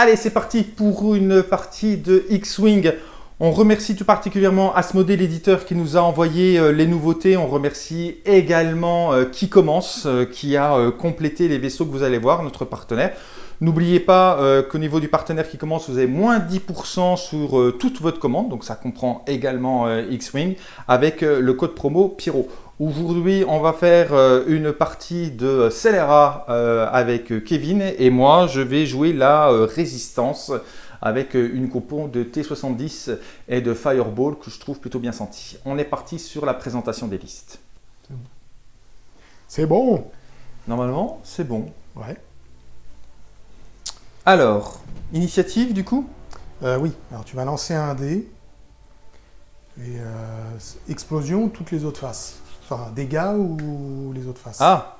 Allez, c'est parti pour une partie de X-Wing. On remercie tout particulièrement Asmodée, l'éditeur, qui nous a envoyé euh, les nouveautés. On remercie également euh, Qui Commence, euh, qui a complété les vaisseaux que vous allez voir, notre partenaire. N'oubliez pas qu'au niveau du partenaire qui commence, vous avez moins 10% sur toute votre commande, donc ça comprend également X-Wing, avec le code promo Pyro. Aujourd'hui, on va faire une partie de Celera avec Kevin, et moi, je vais jouer la Résistance avec euh, une coupon de T70 et de Fireball que je trouve plutôt bien senti. On est parti sur la présentation des listes. C'est bon. Normalement, c'est bon. Ouais. Alors, initiative du coup? Euh, Oui, alors tu vas lancer un dé. Et euh, explosion, toutes les autres faces. Enfin, dégâts ou les autres faces. Ah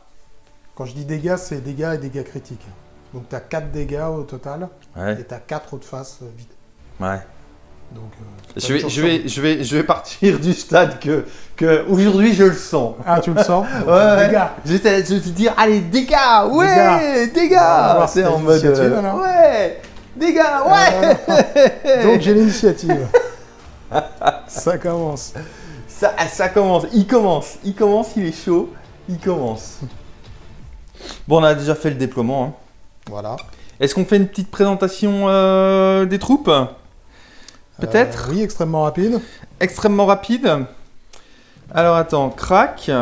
Quand je dis dégâts, c'est dégâts et dégâts critiques. Donc tu as 4 dégâts au total, et tu as 4 autres faces vides. Ouais. Donc, euh, je, vais, je, vais, je, vais, je vais partir du stade que, que aujourd'hui je le sens. Ah, tu le sens Ouais, dégâts. Je vais te, dire, allez, dégâts Ouais, dégâts, C'est en mode. Euh, ouais Dégâts, ouais Donc j'ai l'initiative. ça commence. Ça, ça commence, il commence, il commence, il est chaud, il commence. Bon, on a déjà fait le déploiement. Hein. Voilà. Est-ce qu'on fait une petite présentation euh, des troupes? Peut-être? euh, Oui, extrêmement rapide. Extrêmement rapide. Alors attends, crack.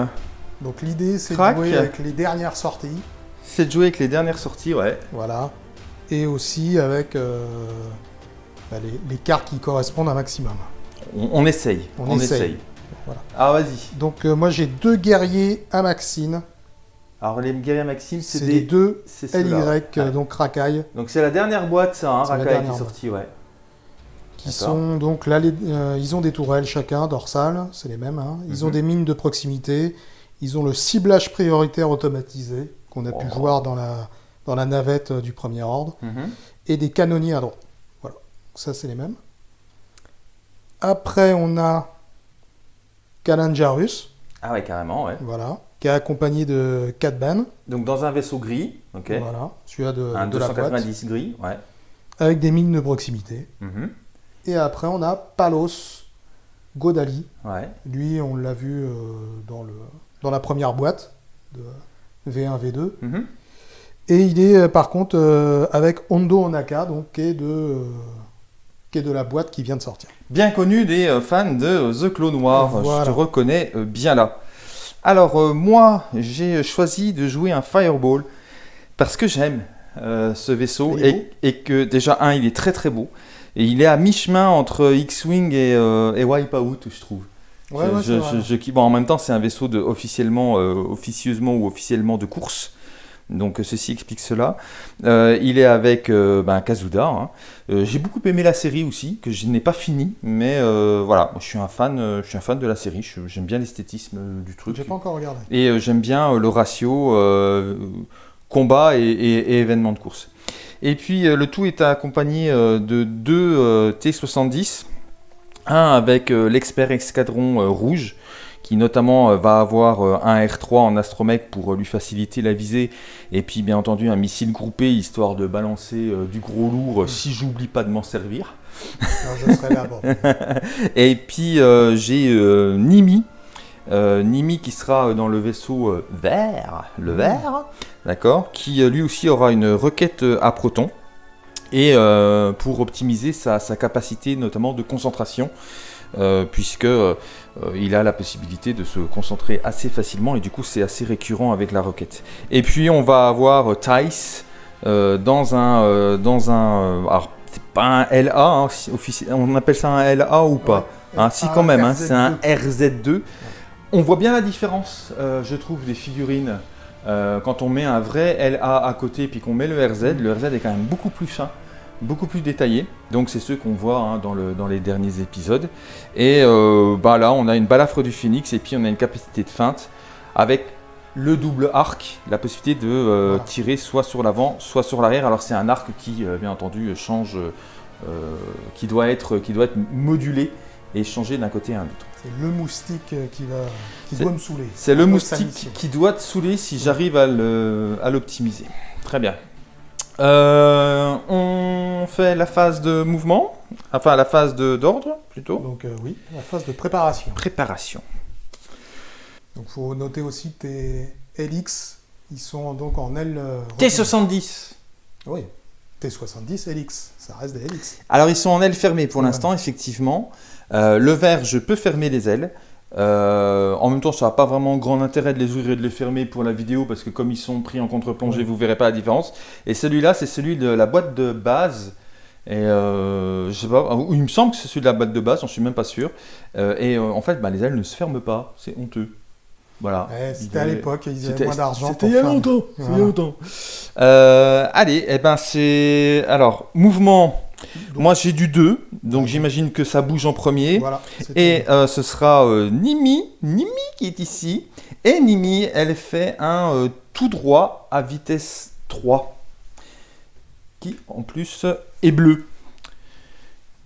Donc l'idée c'est de jouer avec les dernières sorties. C'est de jouer avec les dernières sorties, ouais. Voilà. Et aussi avec euh, bah, les, cartes qui correspondent à maximum. On, essaye. On, essaye. Voilà. Ah vas-y. Donc moi j'ai deux guerriers à Maxine. Alors les guerriers Maxime, c'est des deux LY, euh, donc Rakai. Donc c'est la dernière boîte, ça, hein, Rakai qui est sortie, ouais. Qui sont donc là, euh, ils ont des tourelles chacun, dorsales, c'est les mêmes. Hein. Ils ont mhm. des mines de proximité. Ils ont le ciblage prioritaire automatisé qu'on a pu oh. voir dans la, dans la navette euh, du premier ordre. Mhm. Et des canonniers à droite. Voilà, ça c'est les mêmes. Après, on a Kalanjarus. Ah ouais, carrément, ouais. Voilà qui est accompagné de 4 bannes. Donc dans un vaisseau gris, ok. Voilà, celui-là de, un de 290 gris, ouais. Avec des mines de proximité. Mhm. Et après, on a Palos Godali. Ouais. Lui, on l'a vu euh, dans, le, dans la première boîte de V1, V2. Mhm. Et il est euh, par contre euh, avec Hondo Onaka, donc, qui, est de, qui est de la boîte qui vient de sortir. Bien connu des fans de The Clone Noir, je te reconnais bien là. Alors euh, moi, j'ai choisi de jouer un Fireball parce que j'aime euh, ce vaisseau et, que déjà, un, il est très très beau. Et il est à mi-chemin entre X-Wing et, euh, Wipeout, je trouve. Ouais, je, bon, en même temps, c'est un vaisseau de, officiellement, officieusement ou officiellement de course. Donc ceci explique cela. Euh, il est avec euh, ben, Kazuda. Hein. Euh, j'ai beaucoup aimé la série aussi, que je n'ai pas fini, mais voilà, je suis un fan, je suis un fan de la série. J'aime bien l'esthétisme du truc. J'ai pas encore regardé. Et j'aime bien le ratio combat et, et, événement de course. Et puis le tout est accompagné de deux T70, un avec l'expert escadron rouge qui notamment euh, va avoir euh, un R3 en astromech pour euh, lui faciliter la visée, et puis bien entendu un missile groupé, histoire de balancer du gros lourd si j'oublie pas de m'en servir. je serai là, bon. et puis j'ai Nimi, Nimi qui sera dans le vaisseau vert, le mmh. vert, d'accord, qui lui aussi aura une requête à proton, et pour optimiser sa, sa, capacité notamment de concentration, puisque il a la possibilité de se concentrer assez facilement et du coup c'est assez récurrent avec la roquette. Et puis on va avoir euh, Tice euh, dans un... dans un alors c'est pas un LA, hein, on appelle ça un LA ou pas? Hein, Si quand même, hein, c'est un RZ2. On voit bien la différence, je trouve, des figurines. quand on met un vrai LA à côté puis qu'on met le RZ, le RZ est quand même beaucoup plus fin beaucoup plus détaillé. Donc c'est ceux qu'on voit hein, dans, le, dans, les derniers épisodes. Et euh, bah là, on a une balafre du phénix et puis on a une capacité de feinte avec le double arc, la possibilité de euh, tirer soit sur l'avant, soit sur l'arrière. Alors c'est un arc qui, euh, bien entendu, change, qui, doit être, qui doit être modulé et changer d'un côté à un autre. C'est le moustique qui, va, qui doit me saouler. C'est le moustique qui doit te saouler si j'arrive à l'optimiser. Très bien. Euh, on fait la phase de mouvement, enfin la phase d'ordre plutôt. Donc euh, oui, la phase de préparation. Préparation. Donc faut noter aussi tes LX, ils sont donc en L. euh, retenue. T70. Oui. T70 LX, ça reste des LX. Alors ils sont en ailes fermées pour Ouais. l'instant, effectivement. Euh, le vert, je peux fermer les ailes. Euh, en même temps, ça n'a pas vraiment grand intérêt de les ouvrir et de les fermer pour la vidéo parce que comme ils sont pris en contre-plongée, vous verrez pas la différence. Et celui-là, c'est celui de la boîte de base. Et euh, je sais pas, ou il me semble que c'est celui de la boîte de base, j'en suis même pas sûr. Euh, et en fait, bah, les ailes ne se ferment pas, c'est honteux. Voilà. Ouais, c'était à l'époque, ils avaient moins d'argent. c'était il y a longtemps. y a allez, eh ben c'est. Alors, mouvement. Moi j'ai du 2, donc j'imagine que ça bouge en premier. Voilà. Et euh, ce sera euh, Nimi, Nimi qui est ici. Et Nimi, elle fait un euh, tout droit à vitesse 3, qui en plus est bleu.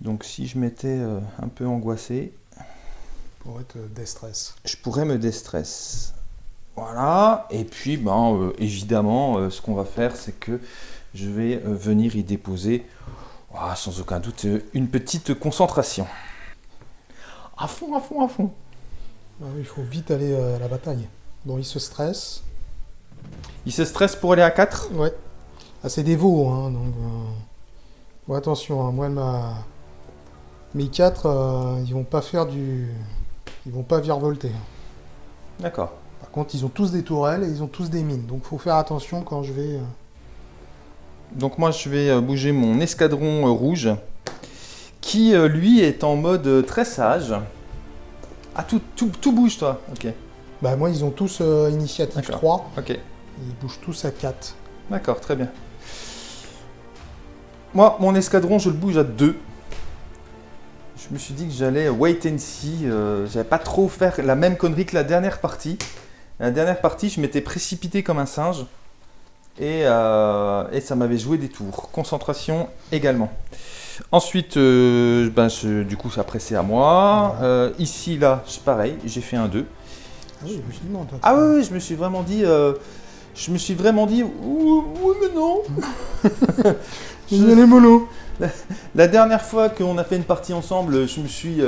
Donc si je m'étais un peu angoissé, pour être déstress. je pourrais me déstress. Voilà, et puis ben, évidemment, ce qu'on va faire, c'est que je vais venir y déposer, ah, sans aucun doute, euh, une petite concentration. À fond, à fond, à fond. Ah oui, il faut vite aller euh, à la bataille. Bon, ils se stressent. Il se stresse pour aller à 4 Ouais. Ah, c'est des veaux, hein, donc... euh, Bon, attention, hein, moi, m'a... Mes 4, ils vont pas faire du... Ils vont pas virevolter. hein. D'accord. Par contre, ils ont tous des tourelles et ils ont tous des mines. Donc, faut faire attention quand je vais... Donc moi, je vais euh, bouger mon escadron euh, rouge, qui, euh, lui, est en mode très sage. Ah, tout, tout, tout bouge, toi Ok, Bah, moi, ils ont tous euh, initiative D'accord. 3. ok. Ils bougent tous à 4. D'accord, très bien. Moi, mon escadron, je le bouge à 2. Je me suis dit que j'allais wait and see. euh, j'allais pas trop faire la même connerie que la dernière partie. La dernière partie, je m'étais précipité comme un singe. Et, euh, et ça m'avait joué des tours. Concentration également. Ensuite, euh, ben, je- du coup, ça pressé à moi. Euh, ici, là, c'est pareil, j'ai fait un 2. Ah oui, je me suis dit, non, toi, Ah oui, je me suis vraiment dit. je me suis vraiment dit. Oui, mais non. Ont les molos. La dernière fois qu'on a fait une partie ensemble, je me suis,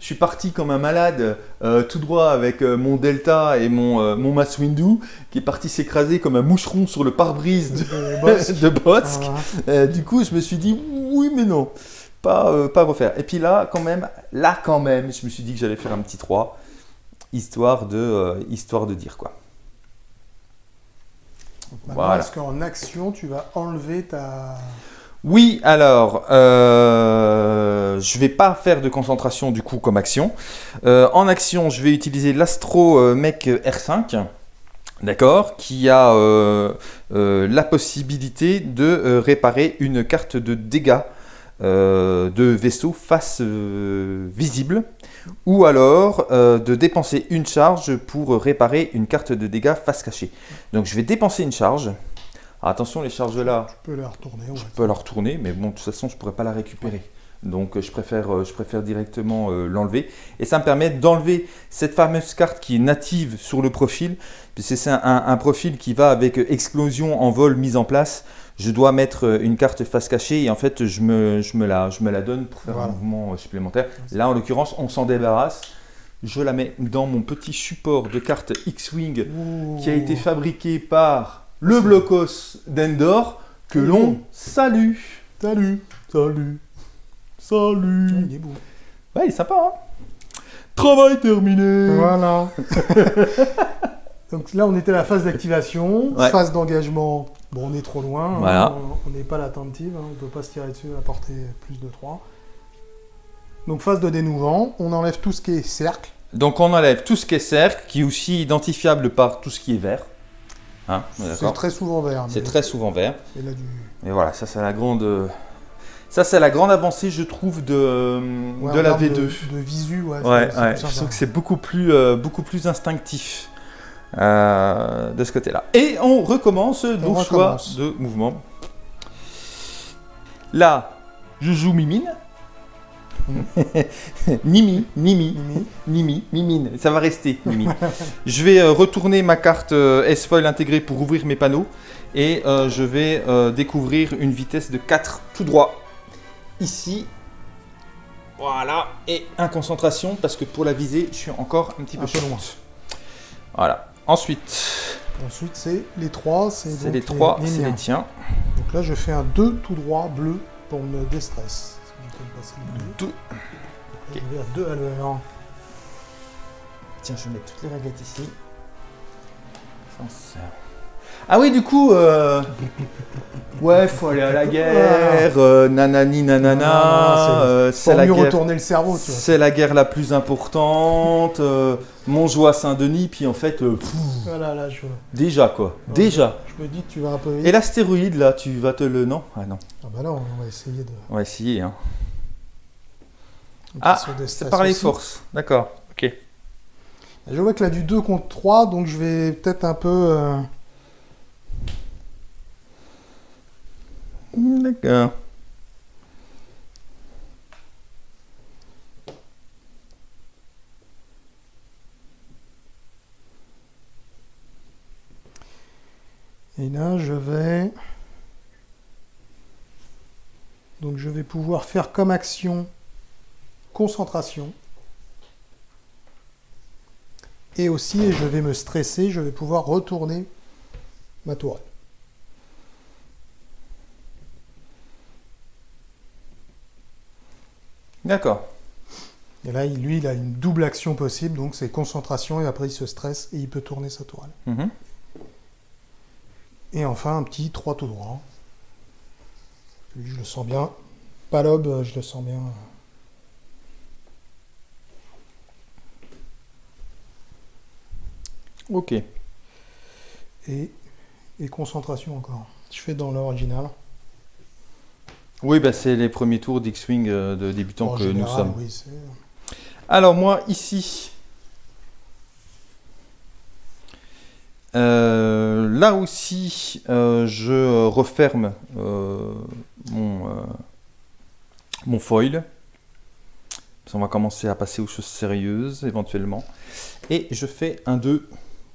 je suis parti comme un malade, euh, tout droit avec euh, mon Delta et mon, euh, mon Mass Windu, qui est parti s'écraser comme un moucheron sur le pare-brise de, Bossk. Voilà. Euh, du coup, je me suis dit, oui, mais non, pas, pas refaire. Et puis là, quand même, là, quand même, je me suis dit que j'allais faire un petit 3, histoire de, histoire de dire quoi. Maintenant, Voilà. est-ce qu'en action, tu vas enlever ta... Oui, alors, euh, je vais pas faire de concentration du coup comme action. Euh, en action, je vais utiliser l'Astro euh, Mech R5, d'accord, qui a la possibilité de réparer une carte de dégâts de vaisseau face visible, ou alors de dépenser une charge pour réparer une carte de dégâts face cachée. Donc je vais dépenser une charge. Alors, attention, les charges là, Tu peux la retourner. ouais. je peux la retourner, mais bon, de toute façon, je pourrais pas la récupérer. Donc, euh, je préfère, euh, je préfère directement euh, l'enlever. Et ça me permet d'enlever cette fameuse carte qui est native sur le profil, c'est un, un- un profil qui va avec explosion en vol mise en place. Je dois mettre une carte face cachée et en fait, je me, je me, la, je me la donne pour faire Voilà. un mouvement supplémentaire. Là, en l'occurrence, on s'en débarrasse. Je la mets dans mon petit support de carte X-Wing qui a été fabriqué par le Blocos d'Endor, que l'on salue. Salut. Salut. Salut. il est beau. Ouais, il est sympa, hein Travail terminé. Voilà. Donc là, on était à la phase d'activation, Ouais. phase d'engagement. Bon, on est trop loin. hein. Voilà. On- n'est pas l'attentive. hein. On ne peut pas se tirer dessus à porter plus de 3. Donc phase de dénouement. On enlève tout ce qui est cercle. Donc on enlève tout ce qui est cercle, qui est aussi identifiable par tout ce qui est vert. Hein, C'est très souvent vert. C'est très souvent vert. du... Et voilà, ça c'est la grande... Ça c'est la grande avancée, je trouve, de, ouais, de la termes V2. De, de visu, ouais. Je trouve que c'est beaucoup plus, euh, beaucoup plus instinctif euh, de ce côté-là. Et on recommence nos choix recommence. de mouvement. Là, je joue Mimine. Nimi, Nimi, Mimi. Nimi, Mimine, ça va rester Nimi. je vais euh, retourner ma carte euh, S-Foil intégrée pour ouvrir mes panneaux et euh, je vais euh, découvrir une vitesse de 4 tout droit ici. Voilà. Et un concentration parce que pour la visée, je suis encore un petit peu, peu loin. Voilà. Ensuite. Ensuite, c'est les trois. C'est les trois, c'est les tiens. Donc là, je fais un 2 tout droit bleu pour me déstress. 2. Okay. je vais à 2 à l'heure. Tiens, je vais mettre toutes les réglettes ici. Ah oui, du coup, euh... ouais, faut aller à la guerre, euh, nanani nanana, euh, c'est la guerre. retourner le cerveau, C'est la guerre la plus importante. euh, Montjoie Saint-Denis, puis en fait, voilà, là, je... déjà quoi, déjà. Je me dis tu vas un peu vite. Et l'astéroïde là, tu vas te le non? Ah non. Ah bah non, on va essayer de. On va essayer hein. Ah, c'est par les forces, d'accord, ok. Je vois que là du 2 contre 3, donc je vais peut-être un peu... Euh, D'accord. Et là, je vais... Donc je vais pouvoir faire comme action concentration. Et aussi, je vais me stresser, je vais pouvoir retourner ma tourelle. D'accord. Et là, lui, il a une double action possible, donc c'est concentration, et après il se stresse, et il peut tourner sa tourelle. Mhm. Et enfin, un petit 3 tout droit. Lui, je le sens bien. Palob, je le sens bien. Ok. Et, concentration encore. Je fais dans l'original. Oui, bah, c'est les premiers tours d'X-Wing euh, de débutants que nous sommes. Alors moi, ici, euh, là aussi, euh, je referme mon, mon foil. On va commencer à passer aux choses sérieuses éventuellement. Et je fais un 2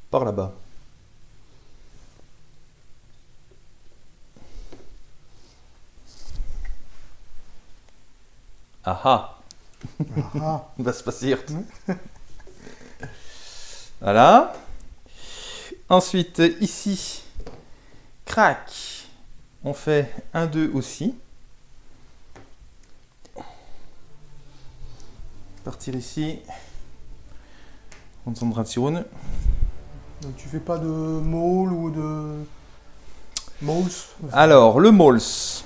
par là-bas. Aha ah. Va se passer. voilà. Ensuite, ici, crac, on fait un 2 aussi. Partir ici. Concentration. Donc tu fais pas de maul ou de moles? Alors, le moles. Ça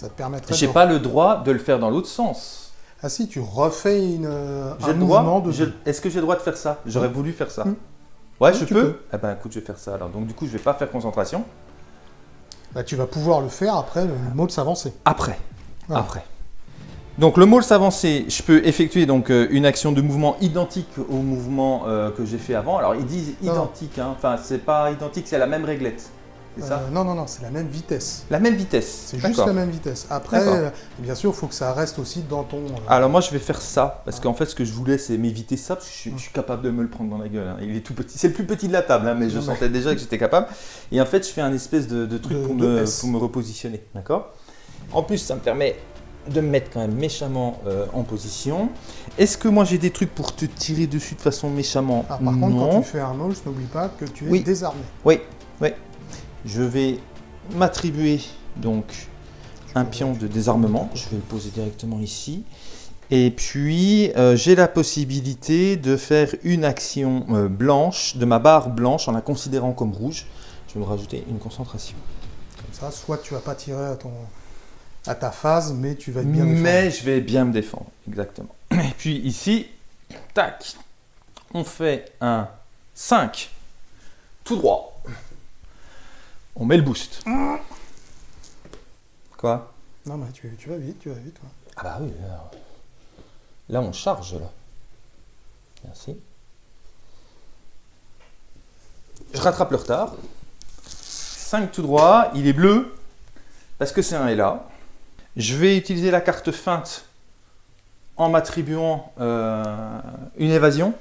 te permettrait. J'ai pas le droit de le faire dans l'autre sens. Ah si, tu refais une, un le mouvement de. Est-ce que j'ai le droit de faire ça? J'aurais voulu faire ça. Ouais, je peux. Eh ben, écoute, je vais faire ça. Alors, donc du coup, je vais pas faire concentration. Bah, tu vas pouvoir le faire après le mode s'avancer. Après. Après. Donc le moule avancé, je peux effectuer donc euh, une action de mouvement identique au mouvement euh, que j'ai fait avant. Alors ils disent identique, hein. enfin c'est pas identique, c'est la même réglette. Ça euh, Non, non, non, c'est la même vitesse. La même vitesse. C'est juste la même vitesse. Après, bien sûr, il faut que ça reste aussi dans ton. Alors moi je vais faire ça, parce qu'en fait ce que je voulais c'est m'éviter ça, parce que je suis, capable de me le prendre dans la gueule. Hein. Il est tout petit. C'est le plus petit de la table, hein, mais je sentais déjà que j'étais capable. Et en fait je fais un espèce de, truc pour, me, pour me repositionner. D'accord? En plus ça me permet de me mettre quand même méchamment euh, en position. Est-ce que moi j'ai des trucs pour te tirer dessus de façon méchamment? Ah, Par contre, quand tu fais un nose, n'oublie pas que tu es désarmé. Oui, oui. Je vais m'attribuer donc un pion de désarmement. Je vais le poser directement ici. Et puis, euh, j'ai la possibilité de faire une action euh, blanche, de ma barre blanche, en la considérant comme rouge. Je vais me rajouter une concentration. Comme ça, soit tu vas pas tirer à ton à ta phase, mais tu vas bien défendre. Mais je vais bien me défendre, exactement. Et puis ici, tac, on fait un 5, tout droit. On met le boost. Quoi? Non, mais tu, vas vite, tu vas vite. Ah bah oui, là, on charge, là. Merci. Je rattrape le retard. 5 tout droit, il est bleu, parce que c'est un là. Je vais utiliser la carte feinte en m'attribuant euh, une évasion,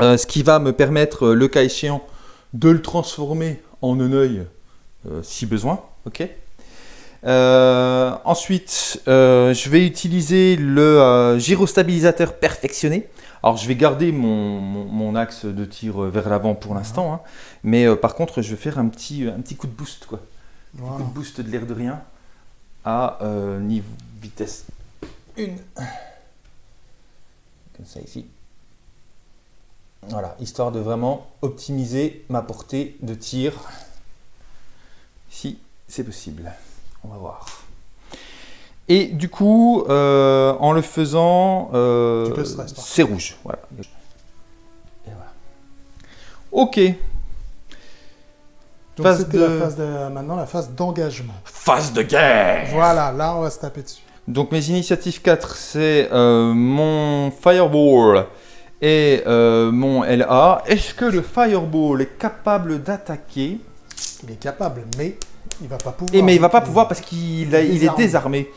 euh, ce qui va me permettre, euh, le cas échéant, de le transformer en un œil si besoin. ok? Ensuite, je vais utiliser le gyrostabilisateur perfectionné. Alors, je vais garder mon, mon- mon axe de tir vers l'avant pour l'instant. hein. Mais par contre, je vais faire un petit, un petit coup de boost. Quoi. Un coup de boost de l'air de rien à euh, niveau vitesse 1. Comme ça ici. Voilà, histoire de vraiment optimiser ma portée de tir. Si c'est possible. On va voir. Et du coup, euh, en le faisant, euh, c'est rouge. Voilà. Et voilà. Ok. Donc Phase c'était de- la phase de... maintenant la phase d'engagement. Phase de guerre. Voilà, là on va se taper dessus. Donc mes initiatives 4, c'est euh, mon Fireball et euh, mon LA. Est-ce que le Fireball est capable d'attaquer? Il est capable, mais il va pas pouvoir. Et mais il va pas pouvoir parce qu'il il est Désarmé. désarmé.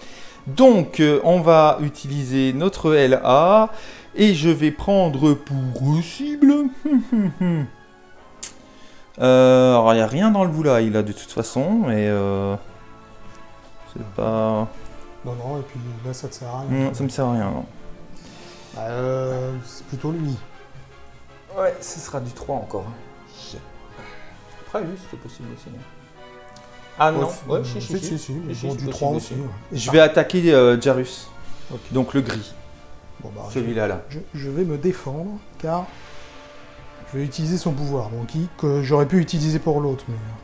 Donc euh, on va utiliser notre LA et je vais prendre pour cible. Euh, alors il n'y a rien dans le boulaï là de toute façon, mais euh, c'est pas. Non, non, et puis là ça te sert à rien. Non, ça me sert à rien. non. Bah, euh, c'est plutôt lui. Ouais, ce sera du 3 encore. Après, lui, c'était possible aussi. Ah non, ouais, si, si, si, si. si, si, mais Si, bon, si, du possible 3 aussi. aussi. ouais. Et Je vais attaquer euh, Jarus, donc le gris, Bon, bah, je- celui-là là. je, je vais me défendre car je vais utiliser son pouvoir, donc qui, que j'aurais pu utiliser pour l'autre. Mais euh,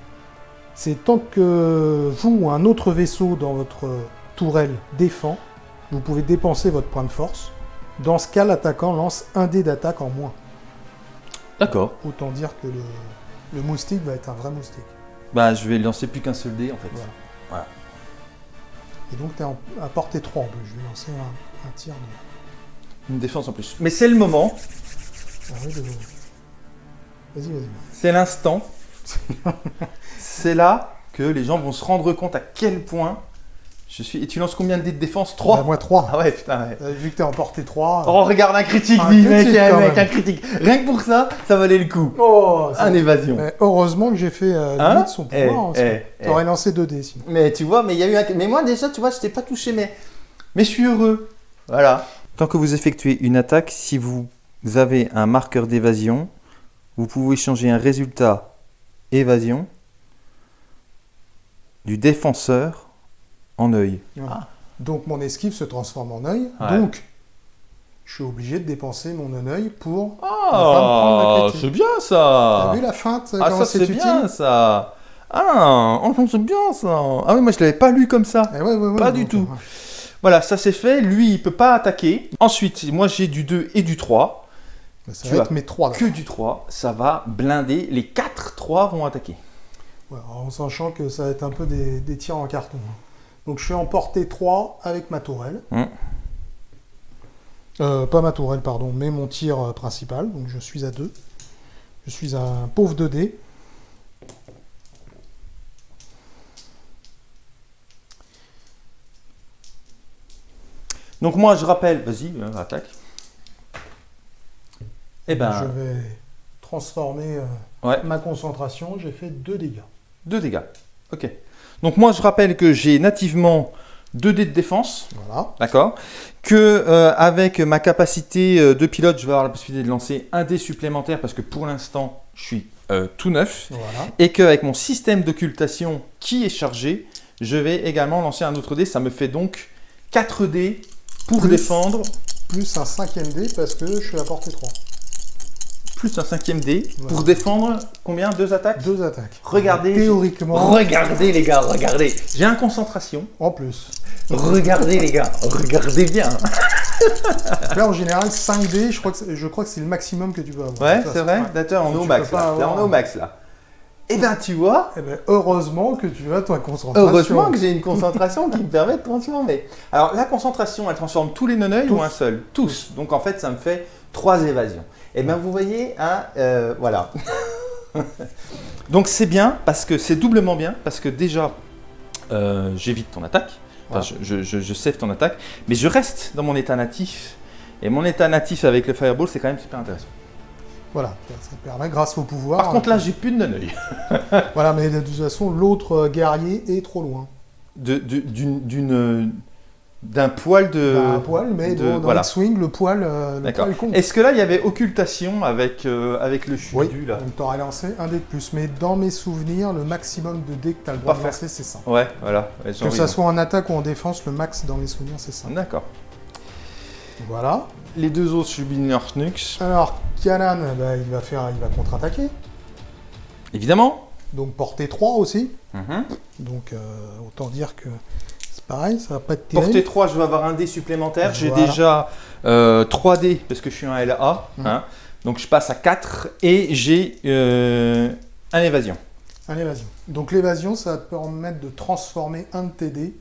c'est tant que vous ou un autre vaisseau dans votre tourelle défend, vous pouvez dépenser votre point de force. Dans ce cas, l'attaquant lance un dé d'attaque en moins. D'accord. Autant dire que le, le moustique va être un vrai moustique. Bah, je vais lancer plus qu'un seul dé en fait. Voilà. Voilà. Et donc, tu es à portée 3 en plus. Je vais lancer un, un tir de. Une défense en plus. Mais c'est le moment, Ah oui, de- Vas-y, vas-y. c'est l'instant. c'est là que les gens vont se rendre compte à quel point je suis. Et tu lances combien de dés de défense 3 Bah, moi 3. Ah ouais, putain, ouais. vu que tu es en portée 3. Oh, regarde un critique, Un mec, un, quand mec, même. un critique. Rien que pour ça, ça valait le coup. Oh, c'est- Un évasion. Mais heureusement que j'ai fait euh, Hein limite son pouvoir. Eh, hein, eh, T'aurais lancé 2 dés sinon. Mais tu vois, mais il y a eu un... Mais moi déjà, tu vois, je t'ai pas touché, mais... Mais je suis heureux. Voilà. Tant que vous effectuez une attaque, si vous avez un marqueur d'évasion, vous pouvez changer un résultat évasion du défenseur en œil. Voilà. Donc mon esquive se transforme en œil. Ouais. Donc je suis obligé de dépenser mon œil pour. pas me Ah, c'est bien T'as ça vu la feinte Ah, ça c'est bien ça Ah, oh, c'est bien ça Ah oui, moi je l'avais pas lu comme ça. Eh ouais, ouais, ouais, Pas du tout. euh, Voilà, ça c'est fait. Lui, il peut pas attaquer. Ensuite, moi j'ai du 2 et du 3. Bah, ça Tu va as être mes 3 là. Que du 3, ça va blinder. Les 4 3 vont attaquer. Ouais, en sachant que ça va être un peu des, des tirs en carton. hein. Donc je suis en portée 3 avec ma tourelle. Hmm. Euh, pas ma tourelle, pardon, mais mon tir euh, principal. Donc je suis à 2. Je suis à un pauvre 2D. Donc moi je rappelle, vas-y, euh, attaque. Eh ben, Je vais transformer euh, ouais, ma concentration. J'ai fait 2 dégâts. 2 dégâts. Ok. Donc moi je rappelle que j'ai nativement 2 dés de défense. Voilà. D'accord Que euh, avec ma capacité euh, de pilote, je vais avoir la possibilité de lancer un dé supplémentaire parce que pour l'instant, je suis euh, tout neuf. Voilà. Et qu'avec mon système d'occultation qui est chargé, je vais également lancer un autre dé. Ça me fait donc 4 dés pour Plus. défendre, Plus un cinquième dé parce que je suis à portée 3. Plus un cinquième dé Voilà. pour défendre combien? Deux attaques? Deux attaques. Regardez. Théoriquement, Regardez les gars, regardez. J'ai un concentration. en plus. Regardez les gars, regardez bien. Là, en général, 5 dés, je crois que c'est- je crois que c'est le maximum que tu peux avoir. Ouais, c'est vrai. D'accord, on est au max là. Là, avoir- on est au max là. Eh ben tu vois, Eh ben, heureusement que tu as ta concentration. heureusement que j'ai une concentration qui me permet de transformer. Alors la concentration, elle transforme tous les non-œils Tous. ou un seul? Tous. Donc en fait, ça me fait trois évasions. Et ben vous voyez, hein, euh, voilà. Donc c'est bien parce que c'est doublement bien parce que déjà euh, j'évite ton attaque, enfin, je, je, je, je save ton attaque, mais je reste dans mon état natif. Et mon état natif avec le fireball, c'est quand même super intéressant. Voilà, ça permet grâce au pouvoir. Par contre là, j'ai plus de non-œil. Voilà, mais de toute façon, l'autre euh, guerrier est trop loin. d'une- d'un poil de. Bah, un poil, mais de- dans voilà. le swing, le poil, euh, le poil compte. Est-ce que là il y avait occultation avec euh, avec le Oui, chudu là donc t'aurais lancé un dé de plus. Mais dans mes souvenirs, le maximum de dés que tu as le droit de lancer, c'est 100. Ouais, voilà. Que ça soit en attaque ou en défense, le max dans mes souvenirs, c'est 100. D'accord. Voilà. Les deux autres Subinarchnux. Alors, Kianan, bah, il va faire, il va contre-attaquer. Évidemment. Donc portée 3 aussi. Mhm. Donc euh, autant dire que c'est pareil, ça va pas être terrible. Portée 3, je vais avoir un dé supplémentaire. J'ai Voilà. déjà euh, 3 dés parce que je suis un LA. Mhm. hein. Donc je passe à 4 et j'ai euh, un évasion. Un évasion. Donc l'évasion, ça va te permettre de transformer un de tes dés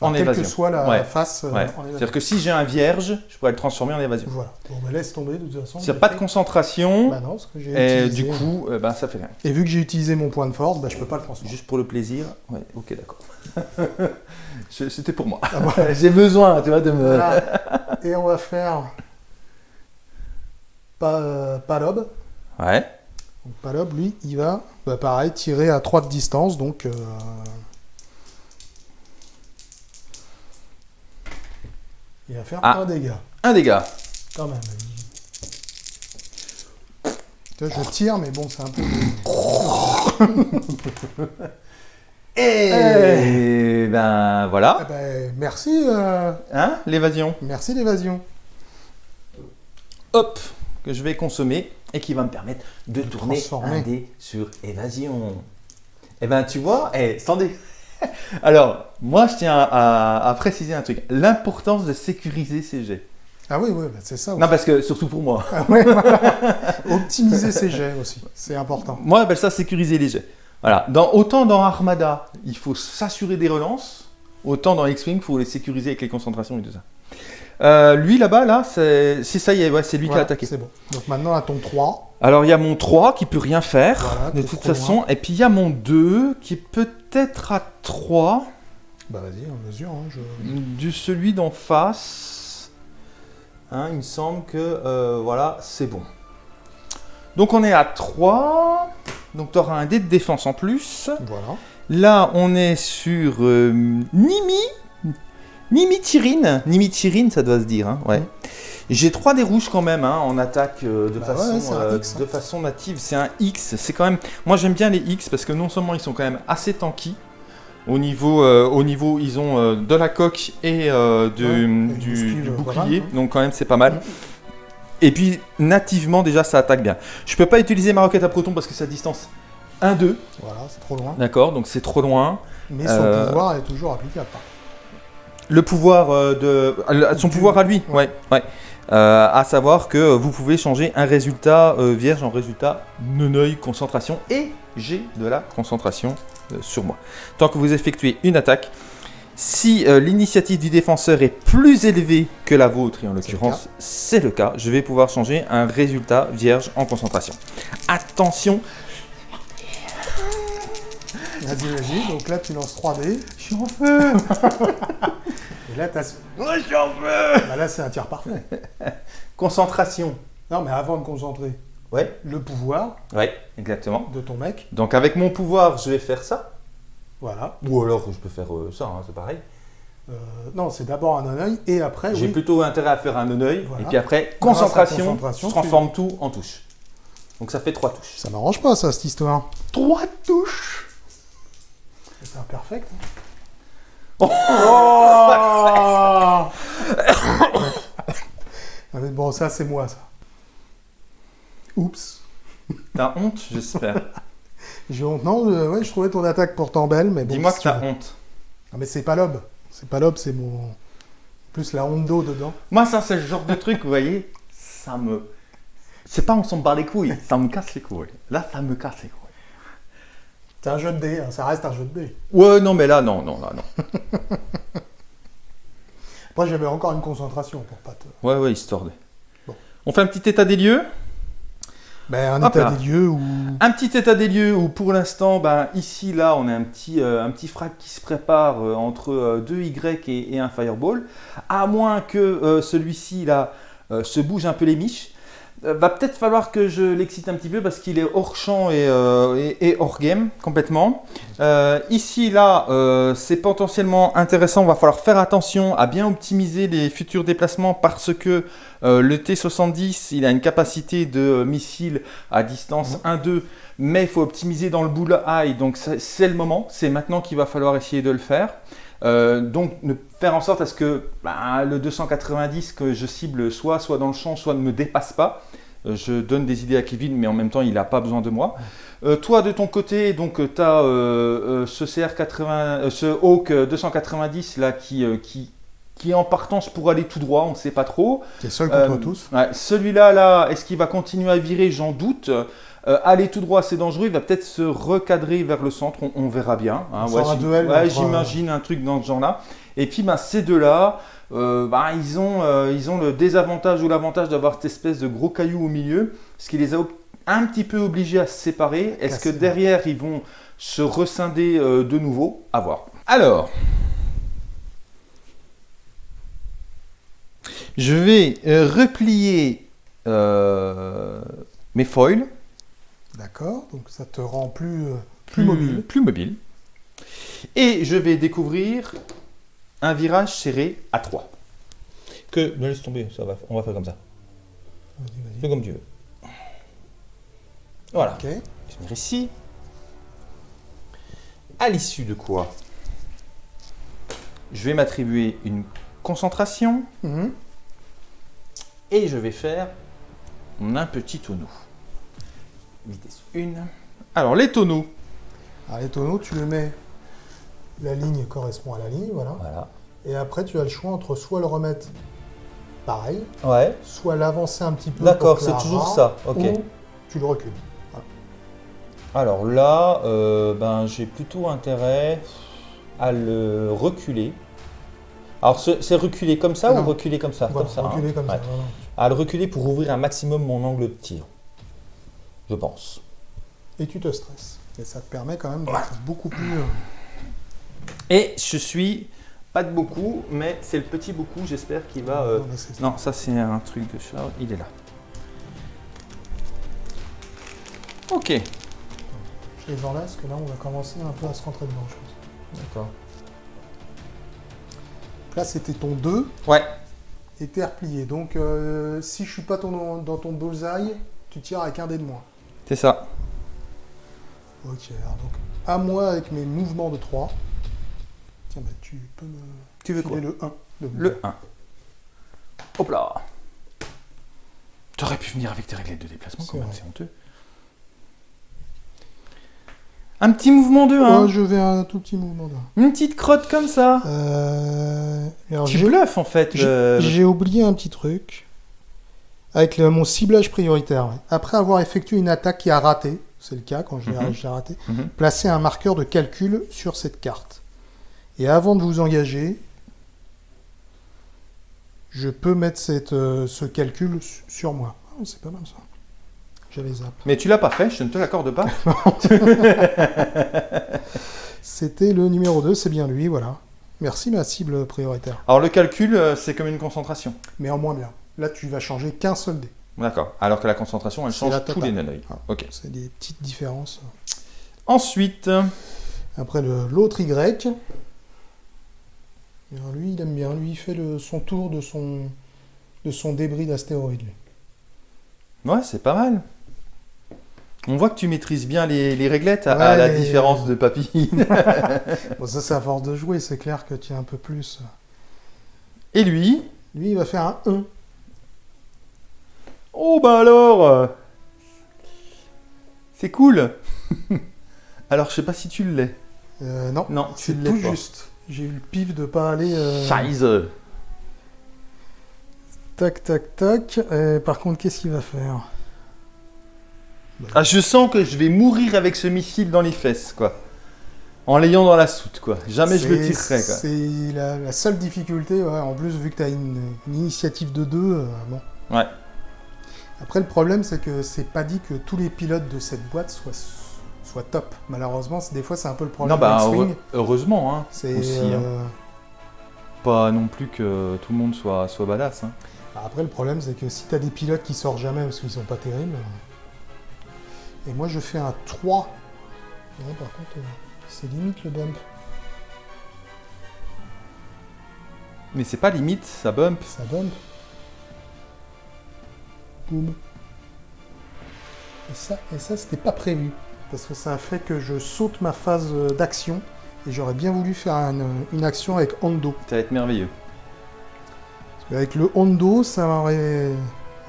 En quelle évasion. que soit la Ouais. face euh, Ouais. C'est-à-dire que si j'ai un vierge, je pourrais le transformer en évasion. Voilà. Bon, bah, laisse tomber de toute façon. S'il n'y a pas de concentration, Bah non, que et utilisé- du coup, euh, ben, ça fait rien. Et vu que j'ai utilisé mon point de force, bah, je peux pas le transformer. Juste pour le plaisir. Ouais, ok, d'accord. C'était pour moi. Ah. J'ai besoin, tu vois, de me. Voilà. Et on va faire pas, euh, Palob. Ouais. Donc Palob, lui, il va, bah, pareil, tirer à 3 de distance, donc... euh, Il va faire Ah. un dégât, Un dégât. quand même. Tu vois, je tire, mais bon, c'est un peu... Et ben Ah voilà. ben, merci, euh, Hein, l'évasion. merci l'évasion. Hop, que je vais consommer et qui va me permettre de tourner transformer. un dé sur évasion. Eh ben tu vois, eh, sans dé- Alors, moi je tiens à, à préciser un truc. L'importance de sécuriser ces jets. Ah oui, oui, bah, c'est ça. aussi. Non, parce que surtout pour moi. Ah ouais, voilà. Optimiser ses jets aussi, c'est important. Moi, j'appelle ça sécuriser les jets. Voilà. Dans, autant dans Armada, il faut s'assurer des relances, autant dans X-Wing, il faut les sécuriser avec les concentrations et tout ça. Euh, lui là-bas, là, c'est c'est ça y est, ouais, c'est lui qui a attaqué. C'est bon. Donc maintenant, à ton 3. Alors il y a mon 3 qui peut rien faire, Voilà, de toute façon, et puis il y a mon 2 qui est peut-être à 3, Bah vas-y, on mesure. hein, je... du celui d'en face. Hein, il me semble que euh, voilà, c'est bon. Donc on est à 3, donc tu auras un dé de défense en plus. Voilà. Là, on est sur euh, Nimi. Nimi Tirine. Nimi Tirine, ça doit se dire. hein, ouais. J'ai trois des rouges quand même hein, en attaque euh, de, Bah façon, ouais, euh, X, hein. de façon native. C'est un X. C'est quand même. Moi, j'aime bien les X parce que non seulement ils sont quand même assez tanky. Au niveau, au niveau, ils ont de la coque et de- Ouais, du, bouclier. Donc quand même, c'est pas mal. Mhm. Et puis, nativement, déjà, ça attaque bien. Je peux pas utiliser ma roquette à proton parce que c'est à distance 1-2. Voilà, c'est trop loin. D'accord, donc c'est trop loin. Mais son Euh, pouvoir est toujours applicable. Le pouvoir euh, de. Son Du- pouvoir à lui, ouais. ouais. Euh, à savoir que vous pouvez changer un résultat euh, vierge en résultat neneuil concentration et j'ai de la concentration sur moi. Tant que vous effectuez une attaque, si euh, l'initiative du défenseur est plus élevée que la vôtre, et en l'occurrence c'est le cas, je vais pouvoir changer un résultat vierge en concentration. Attention, Vas-y, vas-y. Donc là, tu lances 3D. je suis en feu Et là, t'as... Moi, Je suis en feu Bah là, c'est un tir parfait. Concentration. Non, mais avant de concentrer Ouais, le pouvoir ouais, exactement. de ton mec, Donc avec mon pouvoir, je vais faire ça. Voilà. Ou alors je peux faire euh, ça, hein, c'est pareil. Euh, non, c'est d'abord un œil et après, J'ai oui. plutôt intérêt à faire un œil. Voilà. Et puis après, concentration, concentration, je transforme tout en touche. Donc ça fait trois touches. Ça m'arrange pas, ça, cette histoire. Trois touches C'est imperfect. Oh Ah, mais bon, ça, c'est moi, ça. Oups. T'as honte, j'espère. J'ai honte. Non, euh, ouais, je trouvais ton attaque pourtant belle, mais bon. Dis-moi que t'as honte. Ah, mais c'est pas l'aube. C'est pas l'aube, c'est mon. Plus la honte d'eau dedans. Moi, ça, c'est le genre de truc, vous voyez, ça me... C'est pas on s'en bat les couilles, ça me casse les couilles. Là, ça me casse les couilles. C'est un jeu de dés, hein, ça reste un jeu de dés. Ouais, non, mais là, non, non, là, non. Après, j'avais encore une concentration pour pas te. Ouais, ouais, histoire de... Bon. On fait un petit état des lieux Ben, un Hop état là. des lieux. Un petit état des lieux où pour l'instant, ben, ici, là, on a un petit, euh, un petit frac qui se prépare euh, entre euh, deux Y et, et un Fireball. À moins que celui-ci, là, se bouge un peu les miches. Va peut-être falloir que je l'excite un petit peu parce qu'il est hors champ et, euh, et- et hors game complètement. Euh, ici, là, euh, c'est potentiellement intéressant. Va falloir faire attention à bien optimiser les futurs déplacements parce que euh, le T70, il a une capacité de euh, missile à distance 1-2, mais il faut optimiser dans le bullseye. Donc c'est le moment, c'est maintenant qu'il va falloir essayer de le faire. Euh, donc, faire en sorte à ce que bah, le 290 que je cible soit, soit dans le champ, soit ne me dépasse pas. Euh, je donne des idées à Kevin, mais en même temps, il n'a pas besoin de moi. Euh, toi, de ton côté, donc, tu as ce CR80, euh, ce Hawk euh, 290 là qui, qui, qui est en partance pour aller tout droit, on ne sait pas trop. Qui est seul contre Euh, tous. ouais, Celui-là, là, est-ce qu'il va continuer à virer J'en doute. Euh, aller tout droit, c'est dangereux. Il va peut-être se recadrer vers le centre. On, on verra bien. hein. On Ouais, fera un duel ouais, J'imagine un truc dans ce genre-là. Et puis, ben, ces deux-là, euh, ben, ils, ont, euh, ils ont le désavantage ou l'avantage d'avoir cette espèce de gros caillou au milieu, ce qui les a un petit peu obligés à se séparer. Est-ce que derrière, ils vont se rescinder de nouveau? À voir. Alors, je vais euh, replier euh, mes foils. D'accord, donc ça te rend plus, euh, plus mobile. Plus mobile. Et je vais découvrir un virage serré à 3. Que, ne laisse tomber, ça va, on va faire comme ça. Vas-y, vas-y. Fais comme tu veux. Voilà. Ok, Je vais venir ici. À l'issue de quoi Je vais m'attribuer une concentration Mhm. et je vais faire un petit tonneau. Vitesse 1. Alors, les tonneaux. Alors, les tonneaux, tu le mets. La ligne correspond à la ligne, voilà. Voilà. Et après, tu as le choix entre soit le remettre pareil, Ouais. soit l'avancer un petit peu. D'accord, c'est toujours ça, ok. Ou tu le recules. Alors là, euh, ben, j'ai plutôt intérêt à le reculer. Alors c'est reculer comme ça Non. ou reculer comme ça? Voilà, Comme ça. reculer hein. comme Ouais. ça. voilà. À le reculer pour ouvrir un maximum mon angle de tir. Je pense. Et tu te stresses. Et ça te permet quand même d'être beaucoup plus. euh, Et je suis pas de beaucoup, mais c'est le petit beaucoup, j'espère qu'il va. euh, non, ça c'est un truc de chat, il est là. Ok. Je les enlace, parce que là, on va commencer un peu à se rentrer dedans, je pense. D'accord. Là, c'était ton 2 Ouais. et t'es replié. Donc, euh, si je suis pas ton- dans ton bullseye, tu tires avec un dé de moins. C'est ça. Ok, alors donc, à moi avec mes mouvements de 3. Tiens, bah, tu peux me. Tu veux quoi le 1 de Le 1. Hop là. T'aurais pu venir avec tes réglettes de déplacement quand même, c'est honteux. Un petit mouvement de 1. Oh, je vais un tout petit mouvement de 1. Une petite crotte comme ça. Euh, alors, tu bluffes en fait. j'ai le- j'ai oublié un petit truc. Avec le- mon ciblage prioritaire. ouais. Après avoir effectué une attaque qui a raté, c'est le cas quand je l'ai Mhm. raté, Mhm. placez un marqueur de calcul sur cette carte. Et avant de vous engager, je peux mettre cette, euh, ce calcul su- sur moi. Ah, c'est pas mal ça. Mais tu l'as pas fait, je ne te l'accorde pas. C'était le numéro 2, c'est bien lui, voilà. Merci ma cible prioritaire. Alors le calcul, euh, c'est comme une concentration. Mais en moins bien. Là, tu vas changer qu'un seul dé. D'accord. Alors que la concentration, elle change tous les. Ah. Ok. C'est des petites différences. Ensuite, Après le- l'autre Y. Alors, lui, il aime bien. Lui, il fait le- son tour de son, de son débris d'astéroïde. ouais, c'est pas mal. On voit que tu maîtrises bien les, les réglettes à, Ouais, à la différence de Papy. Bon, ça, c'est à force de jouer. C'est clair que tu es un peu plus. Et lui? Lui, il va faire un 1. Oh bah alors euh, C'est cool Alors je sais pas si tu l'es. Euh, non, Non, tu c'est l'es tout pas. juste. J'ai eu le pif de pas aller. euh, Scheiße Tac, tac, tac. Par contre, qu'est-ce qu'il va faire? Ah je sens que je vais mourir avec ce missile dans les fesses quoi. En l'ayant dans la soute quoi. Jamais je le tirerai quoi. C'est la, la seule difficulté. ouais. En plus, vu que tu as une, une initiative de 2, bon. Ouais. Après, le problème, c'est que c'est pas dit que tous les pilotes de cette boîte soient, soient top. Malheureusement, des fois, c'est un peu le problème Non bah swing. heureusement hein. C'est aussi, hein. euh, Pas non plus que tout le monde soit, soit badass. hein. Après, le problème, c'est que si tu as des pilotes qui sortent jamais parce qu'ils sont pas terribles. Et moi, je fais un 3. Ouais, par contre, euh, c'est limite le bump. Mais c'est pas limite, ça bump. Ça bump. Boum. Et ça, et ça c'était pas prévu. Parce que ça a fait que je saute ma phase euh, d'action. Et j'aurais bien voulu faire euh, une action avec Hondo. Ça va être merveilleux. Parce qu'avec le Hondo, ça aurait,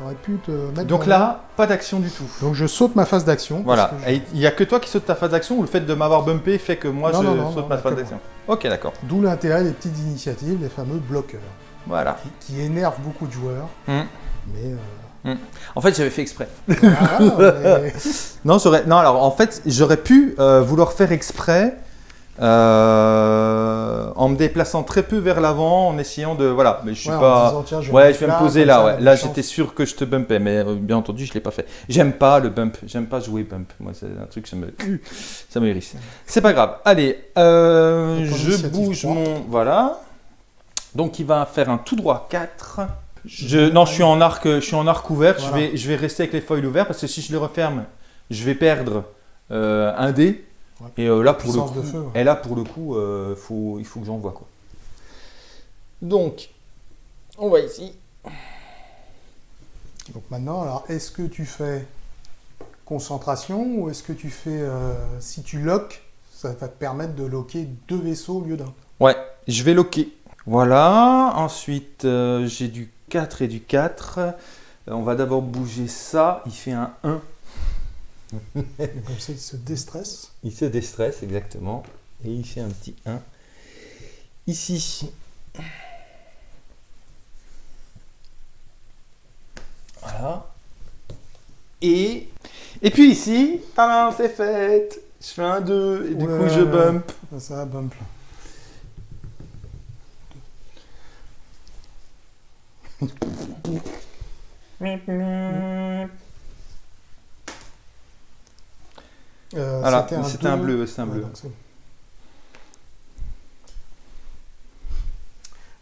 ça aurait pu te mettre. Donc là, pas d'action du tout. Donc je saute ma phase d'action. Voilà. je- Et il y a que toi qui saute ta phase d'action ou le fait de m'avoir bumpé fait que moi Non, je non, non, saute ma phase d'action Ok, d'accord. D'où l'intérêt des petites initiatives, les fameux bloqueurs, Voilà. qui, qui énervent beaucoup de joueurs. Hmm. Mais. euh, En fait, j'avais fait exprès. mais- Non. Non, alors en fait, j'aurais pu euh, vouloir faire exprès euh, en me déplaçant très peu vers l'avant, en essayant de. Voilà, mais je suis Ouais, pas. disant, tiens, je Ouais, je vais me là, poser là. ça, Ouais. Là, j'étais sûr que je te bumpais, mais euh, bien entendu, je l'ai pas fait. J'aime pas le bump. J'aime pas jouer bump. Moi, c'est un truc ça me, ça me hérisse. C'est pas grave. Allez, euh, je bouge mon. Voilà. Donc, il va faire un tout droit 4. Je, non, je suis en arc, je suis en arc ouvert. Voilà. Je, vais, je vais rester avec les foils ouverts parce que si je les referme, je vais perdre un dé. Ouais. Et euh, là, pour le coup, de feu, ouais. et là, pour le coup, euh, faut, il faut que j'envoie quoi. Donc, on va ici. Donc maintenant, alors, est-ce que tu fais concentration ou est-ce que tu fais. euh, si tu lock, ça va te permettre de locker deux vaisseaux au lieu d'un? Ouais, je vais locker. Voilà. Ensuite, euh, j'ai du 4 et du 4. Euh, on va d'abord bouger ça. Il fait un 1. Comme ça, il se déstresse. Il se déstresse, exactement. Et il fait un petit 1. Ici. Voilà. Et. Et puis ici, c'est fait. Je fais un 2 et du Ouais. coup je bump. Ça, bump là. Euh, Voilà, c'était un bleu, Ouais,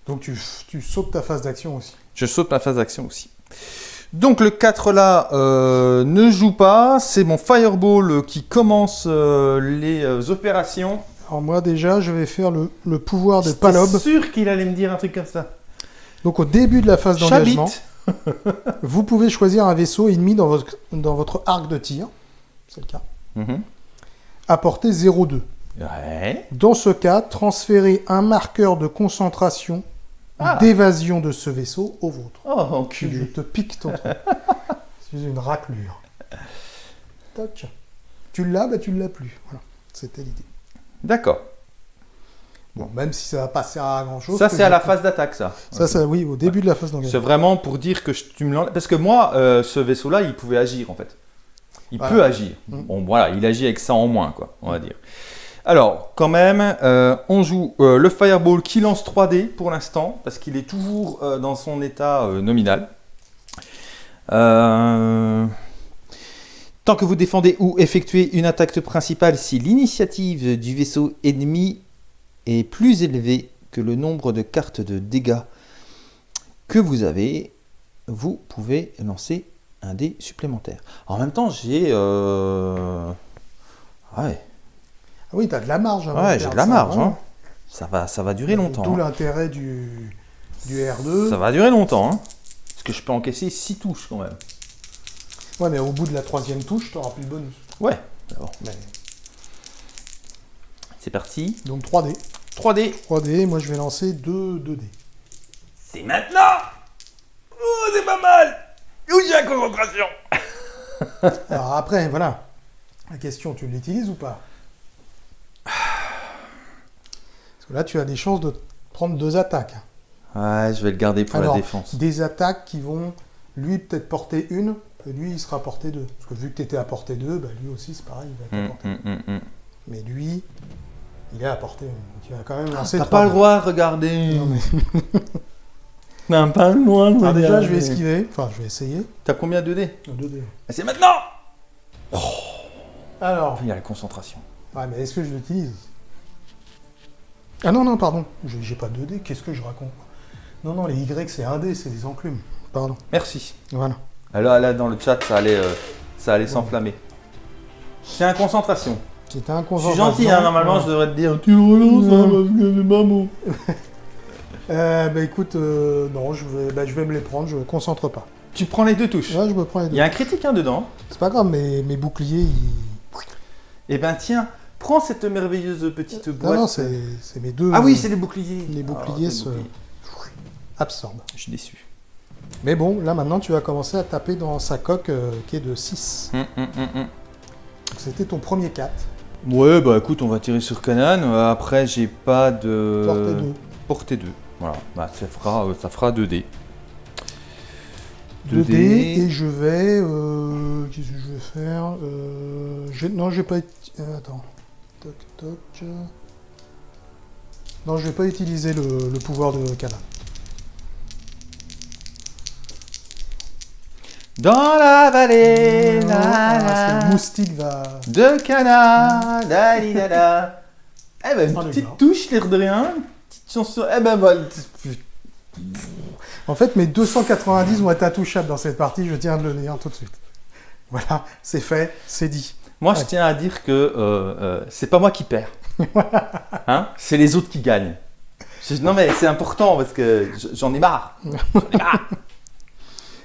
donc, tu, tu sautes ta phase d'action aussi. Je saute ma phase d'action aussi. Donc le 4 là euh, ne joue pas. C'est mon Fireball qui commence euh, les euh, opérations. Alors moi déjà, je vais faire le, le pouvoir de Palob. sûr qu'il allait me dire un truc comme ça. Donc au début de la phase d'engagement, vous pouvez choisir un vaisseau ennemi dans votre, dans votre arc de tir. C'est le cas. Mhm. À portée 0,2. Ouais. Dans ce cas, transférez un marqueur de concentration Ah. d'évasion de ce vaisseau au vôtre. Oh, Je te pique ton truc. C'est une raclure. Toc. Tu l'as, bah tu l'as plus. Voilà. C'était l'idée. D'accord. Bon, même si ça va pas servir à grand chose. Ça c'est à la phase d'attaque ça. Ça, ça, oui, au début de la phase C'est d'engagement. vraiment pour dire que je- tu me. Parce que moi, euh, ce vaisseau-là, il pouvait agir en fait. Il Voilà. peut agir. Mm. Bon, voilà, il agit avec ça en moins, quoi, on va dire. Alors, quand même, euh, on joue euh, le Fireball qui lance 3D pour l'instant, parce qu'il est toujours euh, dans son état nominal. Tant que vous défendez ou effectuez une attaque principale, si l'initiative du vaisseau ennemi est plus élevée que le nombre de cartes de dégâts que vous avez, vous pouvez lancer un dé supplémentaire. En même temps, j'ai... euh, Ouais, Ah oui, t'as de la marge. ouais j'ai de la marge. hein. Ça, va, ça va durer longtemps. D'où hein. l'intérêt du, du R2. Ça va durer longtemps. hein. Parce que je peux encaisser 6 touches quand même. Ouais, mais au bout de la troisième touche, t'auras plus le bonus. Ouais, bon, Mais- c'est parti. Donc 3D. 3D. 3D, moi je vais lancer 2 2D. C'est maintenant Oh, c'est pas mal Où j'ai la concentration Alors après, voilà. La question, tu l'utilises ou pas Parce que là, tu as des chances de prendre deux attaques. Ouais, je vais le garder pour Alors, la défense. Des attaques qui vont, lui, peut-être porter une, et lui, il sera porté deux. Parce que vu que tu étais à portée 2, bah, lui aussi, c'est pareil, il va être à portée. hum, hum, hum. Mais lui, il est à portée 1. Donc il va quand même lancer T'as trois pas le droit de regarder. Non, mais- T'as pas droit de Alors déjà, je vais esquiver. Enfin, je vais essayer. T'as combien de dés 2D. C'est maintenant Alors, Il y a la concentration. ouais, mais est-ce que je l'utilise? Ah non, non, pardon. J'ai pas 2D. Qu'est-ce que je raconte? Non, non, les Y, c'est un dé, c'est des enclumes. Pardon. Merci. Voilà. Alors là, dans le chat, ça allait, euh, ça allait s'enflammer. C'est un concentration. C'était un Je suis concentration. gentil, hein, normalement, Ouais. je devrais te dire tu relances, hein, parce que c'est pas mot. Euh, bah écoute, euh, non, je vais, bah, je vais me les prendre, je me concentre pas. Tu prends les deux touches. Là, je me prends les Il deux. y a un critique hein, dedans. C'est pas grave, mes, mes boucliers, ils... Eh ben tiens, prends cette merveilleuse petite Non, boîte. non, c'est c'est mes deux Ah oui, c'est les boucliers. les boucliers se- boucliers. absorbent. Je suis déçu. Mais bon, là maintenant, tu vas commencer à taper dans sa coque euh, qui est de 6. Hum, hum, hum. C'était ton premier 4. Ouais, bah écoute, on va tirer sur Canan. Après, j'ai pas de. Portée 2. Portée 2. Voilà, bah, ça fera, euh, ça fera 2D. 2D, et je vais... euh, Qu'est-ce que je vais faire euh, Non, je vais pas... euh, attends. Toc, toc. Non, je vais pas utiliser le, le pouvoir de Kana. Dans la vallée, la, ah, la, moustique va... de Cana, la, la, la. Eh ben, une petite touche, l'air de rien. Chanson. Eh ben, voilà. En fait, mes 290 vont être intouchables dans cette partie, je tiens à le dire tout de suite. Voilà, c'est fait, c'est dit. Moi, je tiens à dire que euh, euh, c'est pas moi qui perds. Hein? C'est les autres qui gagnent. Je- non, mais c'est important parce que j'en ai marre.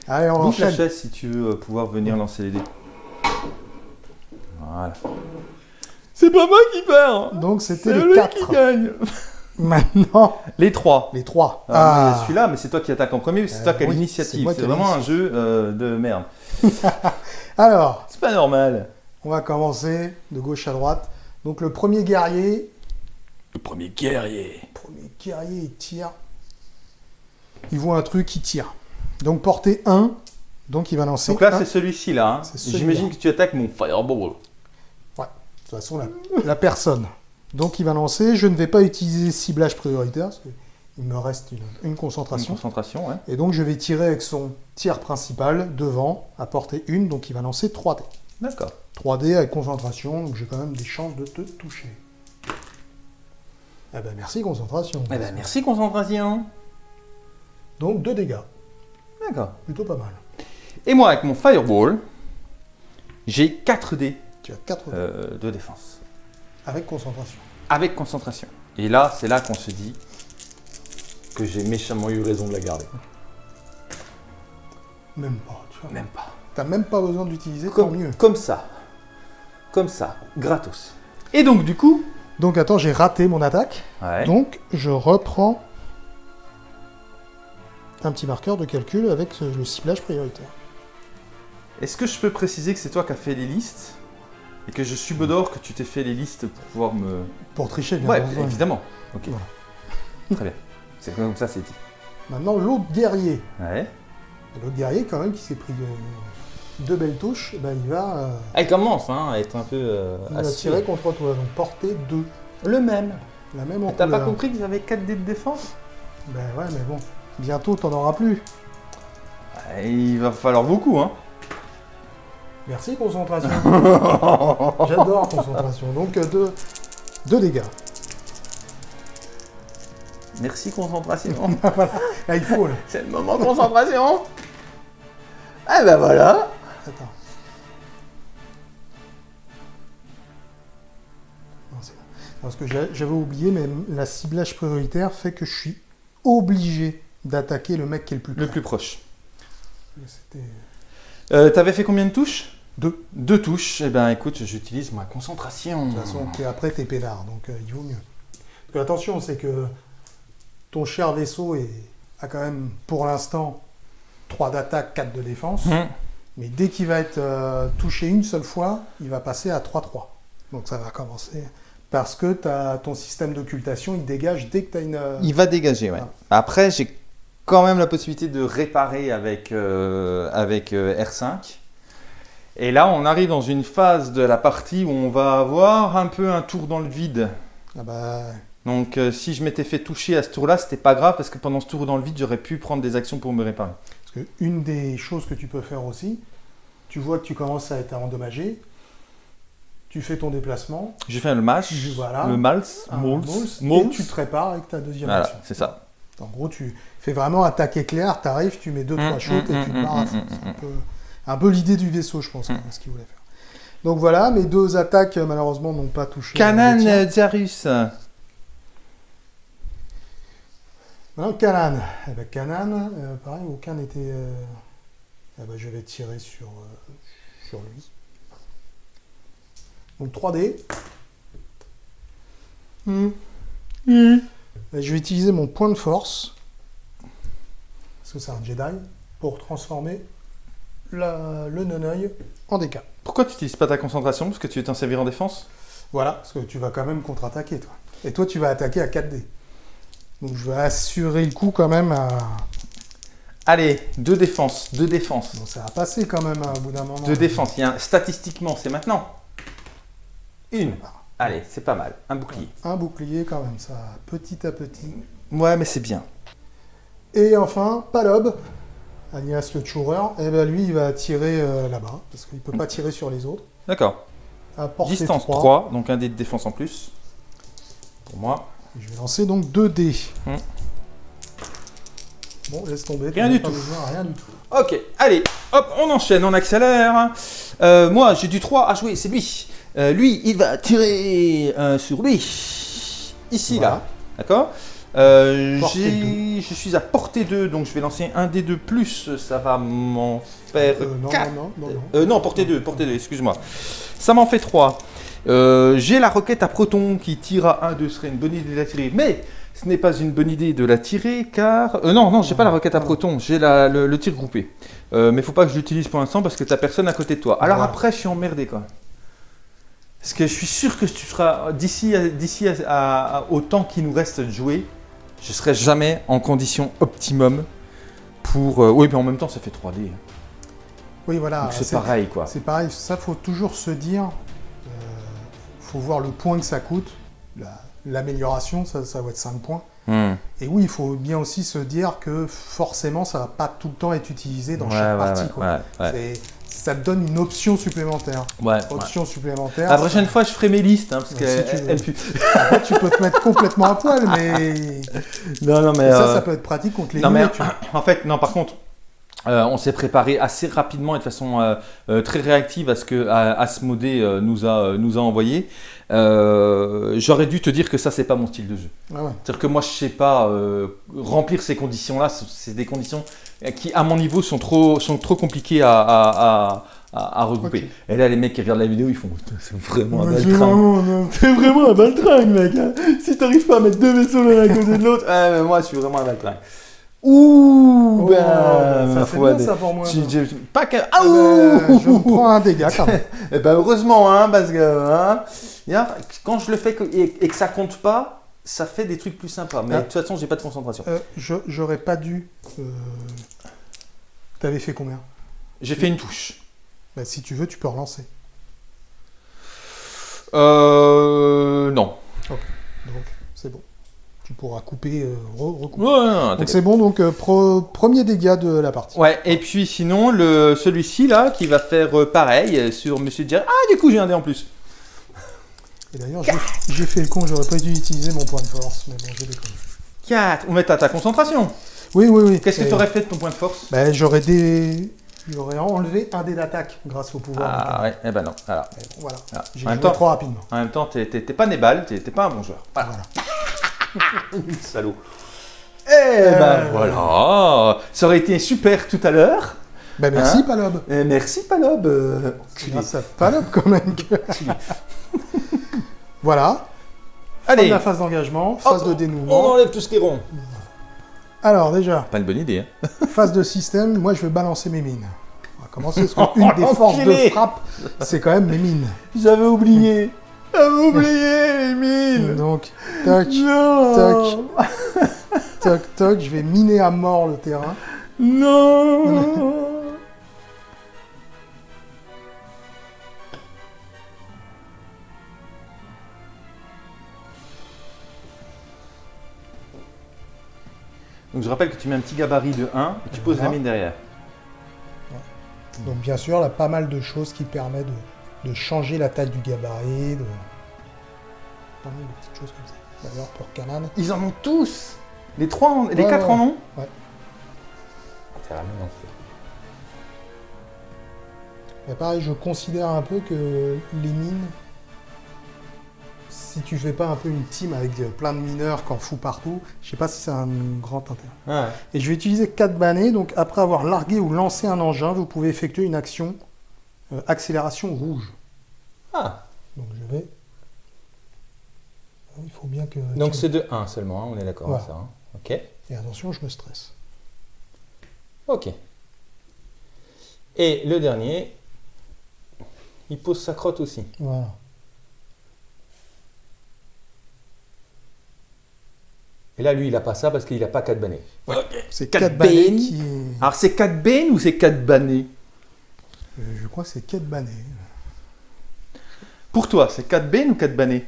Allez, on Bouge la enchaîne. chaise si tu veux euh, pouvoir venir lancer les dés. Voilà. C'est pas moi qui perds. Donc c'était le lui 4. qui gagne. Maintenant, Les trois. les 3. Ah, mais Celui-là, mais c'est toi qui attaques en premier, c'est Euh, toi qui as oui, c'est l'initiative. C'est vraiment un jeu euh, de merde. Alors, C'est pas normal. on va commencer de gauche à droite. Donc le premier guerrier, Le premier guerrier. premier guerrier, il tire. Il voit un truc, il tire. Donc portée 1, donc il va lancer Donc là, un. c'est celui-ci là. hein. J'imagine que tu attaques mon fireball. De toute façon, la, la personne. Donc il va lancer. Je ne vais pas utiliser ciblage prioritaire, parce qu'il me reste une, une Une concentration. concentration, ouais. Et donc je vais tirer avec son tir principal devant, à portée 1, donc il va lancer 3 dés. D'accord. 3D avec concentration, donc j'ai quand même des chances de te toucher. Eh ben merci concentration. Eh ben merci concentration. Donc 2 dégâts, D'accord. plutôt pas mal. Et moi, avec mon fireball, j'ai 4 dés Tu as 4 dés euh, de défense. Avec concentration. Avec concentration. Et là, c'est là qu'on se dit que j'ai méchamment eu raison de la garder. Même pas, tu vois. Même pas. T'as même pas besoin d'utiliser, tant Comme, mieux. comme ça. Comme ça. Gratos. Et donc, du coup... Donc attends, j'ai raté mon attaque. Ouais. Donc je reprends un petit marqueur de calcul avec le ciblage prioritaire. Est-ce que je peux préciser que c'est toi qui as fait les listes? Et que je subodore que tu t'es fait les listes pour pouvoir me... Pour tricher, bien Ouais, évidemment. Ok. Voilà. Très bien. C'est comme ça, c'est dit. Maintenant, l'autre guerrier. Ouais. L'autre guerrier, quand même, qui s'est pris euh, deux belles touches, ben, il va, euh, Elle commence hein, à être un peu euh, il va tirer contre toi. Donc portée 2. Le même. La même en T'as pas couleur. compris que j'avais 4 dés de défense? Ben ouais, mais bon. Bientôt, t'en auras plus. Ouais, Il va falloir beaucoup, hein. Merci, concentration. J'adore concentration. Donc, euh, deux, deux dégâts. Merci concentration. Là, il faut, là. C'est le moment concentration. Ah ben voilà. Attends. Non, c'est bon. Parce que j'a- j'avais oublié, mais la ciblage prioritaire fait que je suis obligé d'attaquer le mec qui est le plus près. Le plus proche. C'était Euh, T'avais fait combien de touches? Deux. Deux touches. Eh ben écoute, j'utilise ma concentration. De toute façon, après, t'es peinard, donc euh, il vaut mieux. Parce que attention, c'est que ton cher vaisseau est, a quand même, pour l'instant, 3 d'attaque, 4 de défense. Hum. Mais dès qu'il va être euh, touché une seule fois, il va passer à 3-3. Donc ça va commencer. Parce que as ton système d'occultation, il dégage dès que tu as une. euh, Il va dégager, ouais. Ah. Après, j'ai quand même la possibilité de réparer avec, euh, avec euh, R5. Et là, on arrive dans une phase de la partie où on va avoir un peu un tour dans le vide. Ah bah, Donc, euh, si je m'étais fait toucher à ce tour-là, c'était pas grave parce que pendant ce tour dans le vide, j'aurais pu prendre des actions pour me réparer. parce que une des choses que tu peux faire aussi, tu vois que tu commences à être endommagé, tu fais ton déplacement, J'ai fait le match, Voilà. le mals, mols, mols. et tu te répares avec ta deuxième Voilà, action. c'est ça. En gros, tu fais vraiment attaque éclair, t'arrives, tu mets deux, trois Mm, shots mm, et tu te mm, barres un peu, l'idée du vaisseau, je pense, quand même, ce qu'il voulait faire. Donc voilà, mes deux attaques, euh, malheureusement, n'ont pas touché. Kanan euh, Darius. Maintenant, Kanan. Eh ben, Kanan, euh, pareil, aucun n'était. euh, eh ben, je vais tirer sur, euh, sur lui. Donc 3D. Hmm. Ben, je vais utiliser mon point de force. Parce que c'est un Jedi. Pour transformer la- le non-œil en DK. Pourquoi tu n'utilises pas ta concentration? Parce que tu veux t'en servir en défense? Voilà, parce que tu vas quand même contre-attaquer, toi. Et toi, tu vas attaquer à 4D. Donc je vais assurer le coup quand même à. Allez, deux défenses, deux défenses. Bon, ça va passer quand même à bout d'un moment. Deux défenses. Il y a un- Statistiquement, c'est maintenant. Une. Allez, c'est pas mal. Un bouclier. Un bouclier quand même, ça, petit à petit. Ouais, mais c'est bien. Et enfin, Palob, alias le Chourer, et ben lui, il va tirer euh, là-bas, parce qu'il peut pas tirer sur les autres. D'accord. Distance 3. 3, donc un dé de défense en plus. Pour moi. Je vais lancer donc 2 dés. Hmm. Bon, laisse tomber. Rien du tout. besoin, rien du tout. Ok, allez, hop, on enchaîne, on accélère. Euh, moi, j'ai du 3 à jouer, c'est lui. Euh, lui, il va tirer sur lui. Ici, Voilà. là. D'accord? Euh, Je suis à portée 2, donc je vais lancer un dé de plus. Ça va m'en faire Euh, non, 4. non, non, non, non. Euh, non, portée 2, portée 2, excuse-moi. Ça m'en fait 3. j'ai la roquette à proton qui tire à 1, 2, ce serait une bonne idée de la tirer. Mais ce n'est pas une bonne idée de la tirer car. Euh, non, non, j'ai pas la roquette à proton, j'ai le, le tir groupé. Euh, mais faut pas que je l'utilise pour l'instant parce que t'as personne à côté de toi. Alors Voilà. après, je suis emmerdé quoi. Parce que je suis sûr que tu seras. D'ici à- d'ici à- à- à- au temps qui nous reste de jouer, je serai jamais en condition optimum pour. euh, oui, mais en même temps, ça fait 3D. Oui, voilà. c'est pareil quoi. C'est pareil, ça faut toujours se dire, euh, faut voir le point que ça coûte. La- L'amélioration, ça, ça va être 5 points. Hmm. Et oui, il faut bien aussi se dire que forcément, ça va pas tout le temps être utilisé dans Ouais, chaque ouais, partie. ouais, quoi. Ça te donne une option supplémentaire. Ouais, ouais. Option supplémentaire. La prochaine fois, je ferai mes listes, hein, parce que si tu. Après, peux te mettre complètement à poil, mais Non, non, mais. ça, euh, ça peut être pratique contre les non, mais en fait, non, par contre, euh, on s'est préparé assez rapidement et de façon euh, euh, très réactive à ce que Asmodée nous, a, nous a envoyé. J'aurais dû te dire que ça, c'est pas mon style de jeu. Ah ouais. C'est-à-dire que moi, je sais pas remplir ces conditions-là. C'est des conditions qui, à mon niveau, sont trop, sont trop compliquées à, à, à- à- à regrouper. Et là, les mecs qui regardent la vidéo, ils font c'est vraiment un baltringue. C'est vraiment un baltringue, mec. hein. Si t'arrives pas à mettre deux vaisseaux l'un à côté de l'autre, ouais, mais moi, je suis vraiment un baltringue. Ouh, Oh, ben, ça fait ça pour moi. pas que. Ah, ben, je ouh me prends un dégât quand même. Eh ben, heureusement, hein, parce que hein, quand je le fais et, et que ça compte pas, ça fait des trucs plus sympas. Mais Ah. de toute façon, j'ai pas de concentration. Euh, je- J'aurais pas dû. euh, T'avais fait combien? J'ai fait une touche. Bah, Si tu veux, tu peux relancer. Euh. Non. Donc, c'est bon. Tu pourras couper, euh, re- recouper. Ouais, non, non, Donc c'est bon, donc euh, pro- premier dégât de la partie. Ouais, et puis sinon, le, celui-ci là, qui va faire euh, pareil sur Monsieur Jerry. Ah, du coup, j'ai un dé en plus. Et d'ailleurs, j'ai fait le con, j'aurais pas dû utiliser mon point de force, mais bon, j'ai déconné. 4. On met à ta concentration. Oui, oui, oui. Qu'est-ce que Et- tu aurais fait de ton point de force? Bah, J'aurais des... j'aurais enlevé un dé d'attaque grâce au pouvoir. Ah ouais, eh ben non. Voilà. Mais bon, Voilà. Voilà. J'ai joué temps, trop rapidement. en même temps, t'es pas Nébal, t'es pas un bon joueur. Voilà. Voilà. Salaud. Eh ben voilà. Ça aurait été super tout à l'heure. Bah, merci, Hein? Palob. Eh, merci Palob. euh, grâce à Palob quand même. Voilà. Fin Allez, de la phase d'engagement, phase Hop, de on dénouement. enlève tout ce qui est rond. Alors déjà, Pas une bonne idée. Hein. phase de système, moi je vais balancer mes mines. On va commencer parce qu'une des forces de frappe, c'est quand même mes mines. J'avais oublié. J'avais oublié les mines. Donc, tac, Non. toc, toc, je vais miner à mort le terrain. Non. Donc je rappelle que tu mets un petit gabarit de 1 et tu poses Voilà. la mine derrière. Donc bien sûr, il y a pas mal de choses qui permettent de, de changer la taille du gabarit, de... pas mal de petites choses comme ça. D'ailleurs, pour Canan, Ils en ont tous Les trois, en- les Ouais, quatre ouais. en ont Ouais. C'est vraiment l'enfer. Mais pareil, je considère un peu que les mines, si tu fais pas un peu une team avec euh, plein de mineurs qu'en fous partout, je sais pas si c'est un grand intérêt. Ouais. Et je vais utiliser 4 bannets, donc après avoir largué ou lancé un engin, vous pouvez effectuer une action euh, accélération rouge. Ah, Donc je vais... Il faut bien que... donc c'est de 1 seulement, hein, on est d'accord avec Voilà. ça. hein. Ok. Et attention, je me stresse. Ok. Et le dernier, il pose sa crotte aussi. Voilà. Et là, lui, il a pas ça parce qu'il n'a pas 4 bannets. C'est Quatre 4 bannets bannets. qui... Alors, c'est 4 bennes ou c'est 4 bannets Euh, je crois que c'est 4 bannets. Pour toi, c'est 4 bennes ou 4 bannets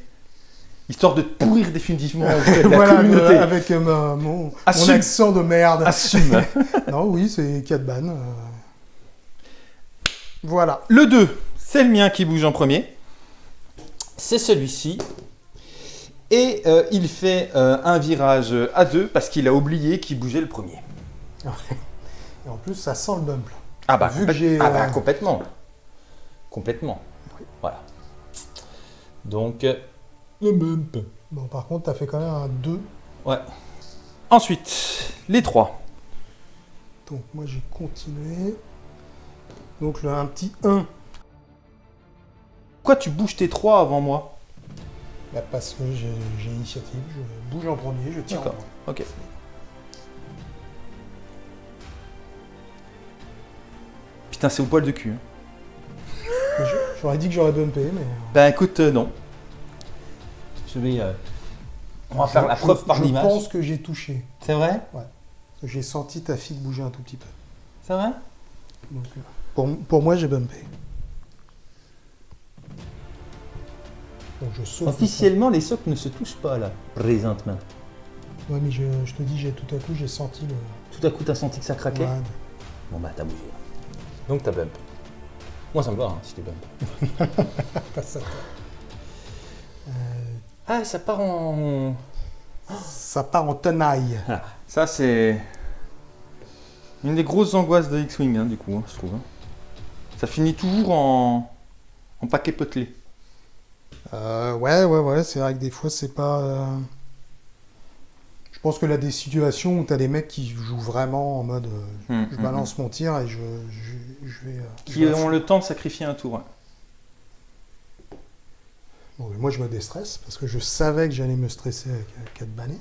Histoire de te pourrir définitivement la voilà, communauté. euh, avec euh, mon, mon accent de merde. Assume. non, oui, c'est 4 bannes. euh. Voilà. Le 2, c'est le mien qui bouge en premier. C'est celui-ci. Et euh, il fait euh, un virage à deux parce qu'il a oublié qu'il bougeait le premier. Et en plus, ça sent le bump. Ah bah, Vu que ah bah, euh, complètement. Complètement. Voilà. Donc, le bump. Bon, par contre, t'as fait quand même un 2. Ouais. Ensuite, les trois. Donc, moi, j'ai continué. Donc, là, un petit 1. Pourquoi tu bouges tes trois avant moi? Bah, parce que j'ai l'initiative. Je bouge en premier, je tire en premier. Ok. Putain, c'est au poil de cul. hein. Je- J'aurais dit que j'aurais bumpé, mais... Ben écoute, euh, non. Je vais. euh, on va je- faire la je- preuve par Je l'image. pense que j'ai touché. C'est vrai? J'ai senti ta fille bouger un tout petit peu. C'est vrai? Donc, pour, pour moi, j'ai bumpé. Donc, je saute. Officiellement, les socles ne se touchent pas là, présentement. Ouais, mais je, je te dis, j'ai tout à coup, j'ai senti le. Tout à coup, t'as senti que ça craquait Ouais. Bon bah, t'as bougé. Donc t'as bump. Moi, ça me va hein, si tu bump. Pas ça. Euh, Ah, ça part en. ça part en tenaille. Ça, c'est. Une des grosses angoisses de X-Wing, hein, du coup, hein, je trouve. hein. Ça finit toujours en. en paquet potelé. Euh, ouais, ouais, ouais, c'est vrai que des fois, c'est pas. euh, Je pense que là, des situations où t'as des mecs qui jouent vraiment en mode. euh, Hum, je hum, balance mon tir et je, je, je vais. je Qui ont le temps de sacrifier un tour. Bon, moi, je me déstresse parce que je savais que j'allais me stresser avec 4 bannets.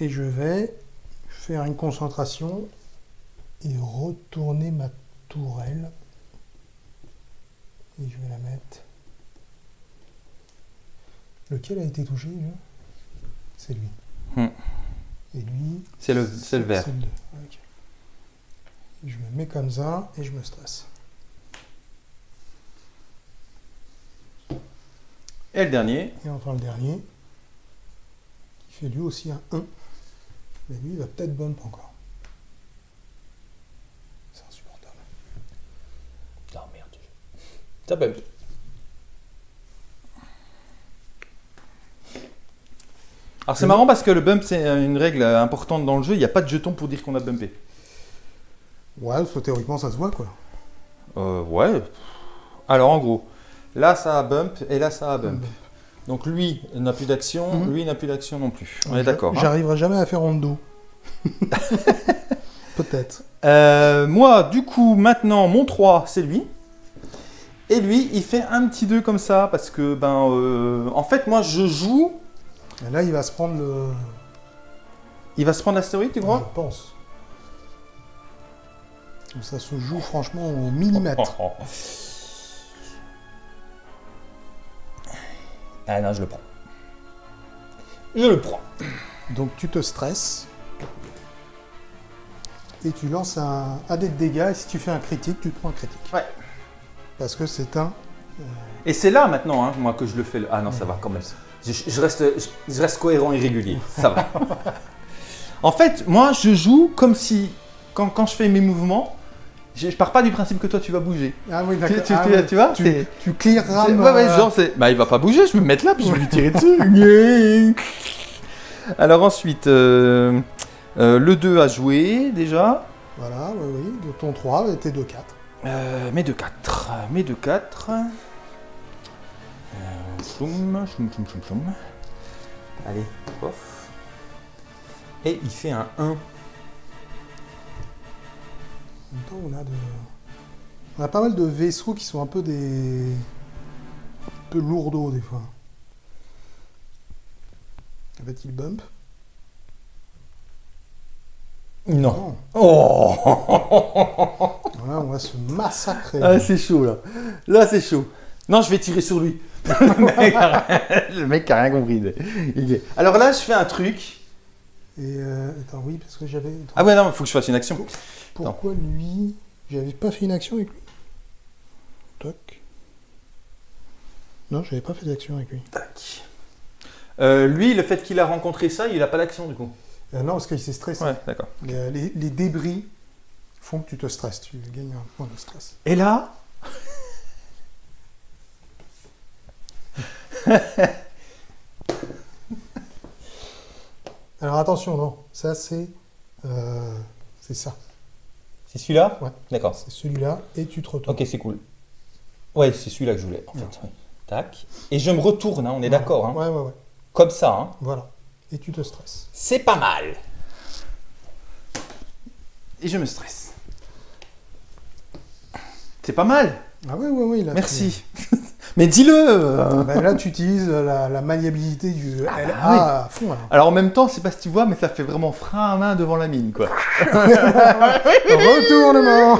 Et je vais faire une concentration et retourner ma tourelle. Et je vais la mettre. Lequel a été touché C'est lui. Hmm. Et lui, C'est le, c'est le vert. le. Je me mets comme ça et je me stresse. Et le dernier. Et enfin le dernier, qui fait lui aussi un 1. Mais lui, il va peut-être bump encore. C'est insupportable. Oh merde. Ça bump. Alors c'est marrant parce que le bump c'est une règle importante dans le jeu, il n'y a pas de jeton pour dire qu'on a bumpé. Ouais, soit théoriquement, ça se voit, quoi. Euh, ouais. Alors en gros, là ça a bump et là ça a bump. Bump. Donc lui n'a plus d'action, Mhm. lui n'a plus d'action non plus. On est d'accord. hein. J'arriverai jamais à faire en dos. Peut-être. Euh, moi, du coup, maintenant, mon 3, c'est lui. Et lui, il fait un petit 2 comme ça parce que, ben, euh, en fait, moi, je joue. Et là, il va se prendre le. Il va se prendre l'astéroïde, tu Je crois pense. Ça se joue franchement au millimètre. Ah non, je le prends. Je le prends. Donc tu te stresses. Et tu lances un, un dé de dégâts. Et si tu fais un critique, tu te prends un critique. Ouais. Parce que c'est un. Et c'est là maintenant, hein, moi, que je le fais. le- Ah non, ça va quand même. Je, je reste, je, je reste cohérent et régulier. Ça va. en fait, moi, je joue comme si, quand, quand je fais mes mouvements, Je, je pars pas du principe que toi tu vas bouger. Ah oui, Tu, d'accord. tu- Ah tu- ouais. tu vois Tu, tu cleareras. c'est- ma- ouais, ouais, genre c'est. Bah, il va pas bouger, je vais me mettre là, puis je vais lui tirer dessus. Alors ensuite, euh, euh, le 2 à jouer déjà. Voilà, oui, oui. De ton 3, et tes 2, 4. Euh, mes 2 4. Mes 2 4. Euh, choum, choum, choum, choum, choum. Allez, pof. Et il fait un 1. Temps, on a de. On a pas mal de vaisseaux qui sont un peu des. un peu lourdeaux des fois. Va-t-il bump Non. Oh Voilà, on va se massacrer. Ah, c'est chaud là. Là, c'est chaud. Non, je vais tirer sur lui. le, mec a rien, compris. Alors là, je fais un truc. Et euh, attends, oui, parce que j'avais. Ah ouais, non, il faut que je fasse une action. pourquoi lui J'avais pas fait une action avec lui? Toc. Non, j'avais pas fait d'action avec lui. Tac. Euh, lui, le fait qu'il a rencontré ça, il a pas d'action du coup. Euh, non, parce qu'il s'est stressé. Ouais, d'accord. Les, les- les débris font que tu te stresses. Tu gagnes un point de stress. Et là Alors attention, non. Ça, c'est. euh, c'est ça. C'est celui-là Ouais. D'accord. C'est celui-là. Et tu te retournes. Ok, c'est cool. Ouais, c'est celui-là que je voulais en fait. oui. Tac. Et je me retourne, hein, on est d'accord. hein. Ouais, ouais, ouais. Comme ça. hein. Voilà. Et tu te stresses. C'est pas mal. Et je me stresse. C'est pas mal. Ah ouais, ouais, ouais. là, Merci. Mais dis-le tu- Bah, là, tu utilises la, la maniabilité du Ah, LA bah oui. à fond. Alors en même temps, je sais pas si tu vois, mais ça fait vraiment frein à main devant la mine, quoi. Retournement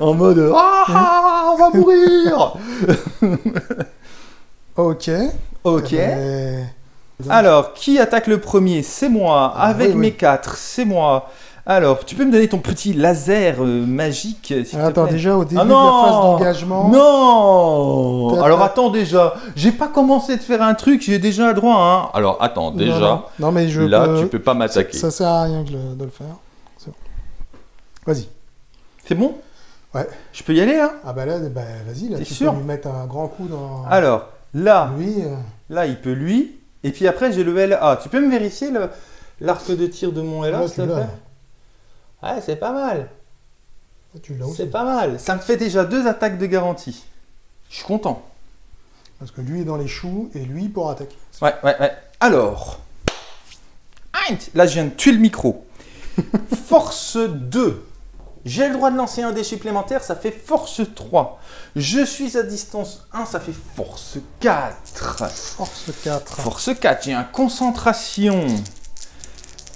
En mode Ah, on va mourir Ok. Ok. Euh, Alors, qui attaque le premier? C'est moi. Ah, Avec oui, mes oui. quatre, c'est moi. Alors, tu peux me donner ton petit laser euh, magique, s'il te Attends, plaît déjà au début Ah de la phase d'engagement. Non Alors attends déjà, j'ai pas commencé de faire un truc, j'ai déjà le droit, hein Alors attends, déjà, Non, non, mais je là peux- tu peux pas ça, m'attaquer. ça sert à rien de le faire. Bon. Vas-y. C'est bon? Ouais. Je peux y aller là? Ah bah là, bah, vas-y, là, tu sûr peux lui mettre un grand coup dans Alors, là, lui. euh, là il peut lui, et puis après j'ai le LA. Tu peux me vérifier le- l'arc de tir de mon LA s'il te plaît? Ouais, c'est pas mal. Là, tu l'as aussi. C'est pas mal. Ça me fait déjà deux attaques de garantie. Je suis content. Parce que lui est dans les choux et lui pour attaquer. Ouais, ouais, ouais. Alors. Là, je viens de tuer le micro. Force 2. J'ai le droit de lancer un dé supplémentaire, ça fait force 3. Je suis à distance 1, ça fait force 4. Force 4. Force 4, j'ai un concentration.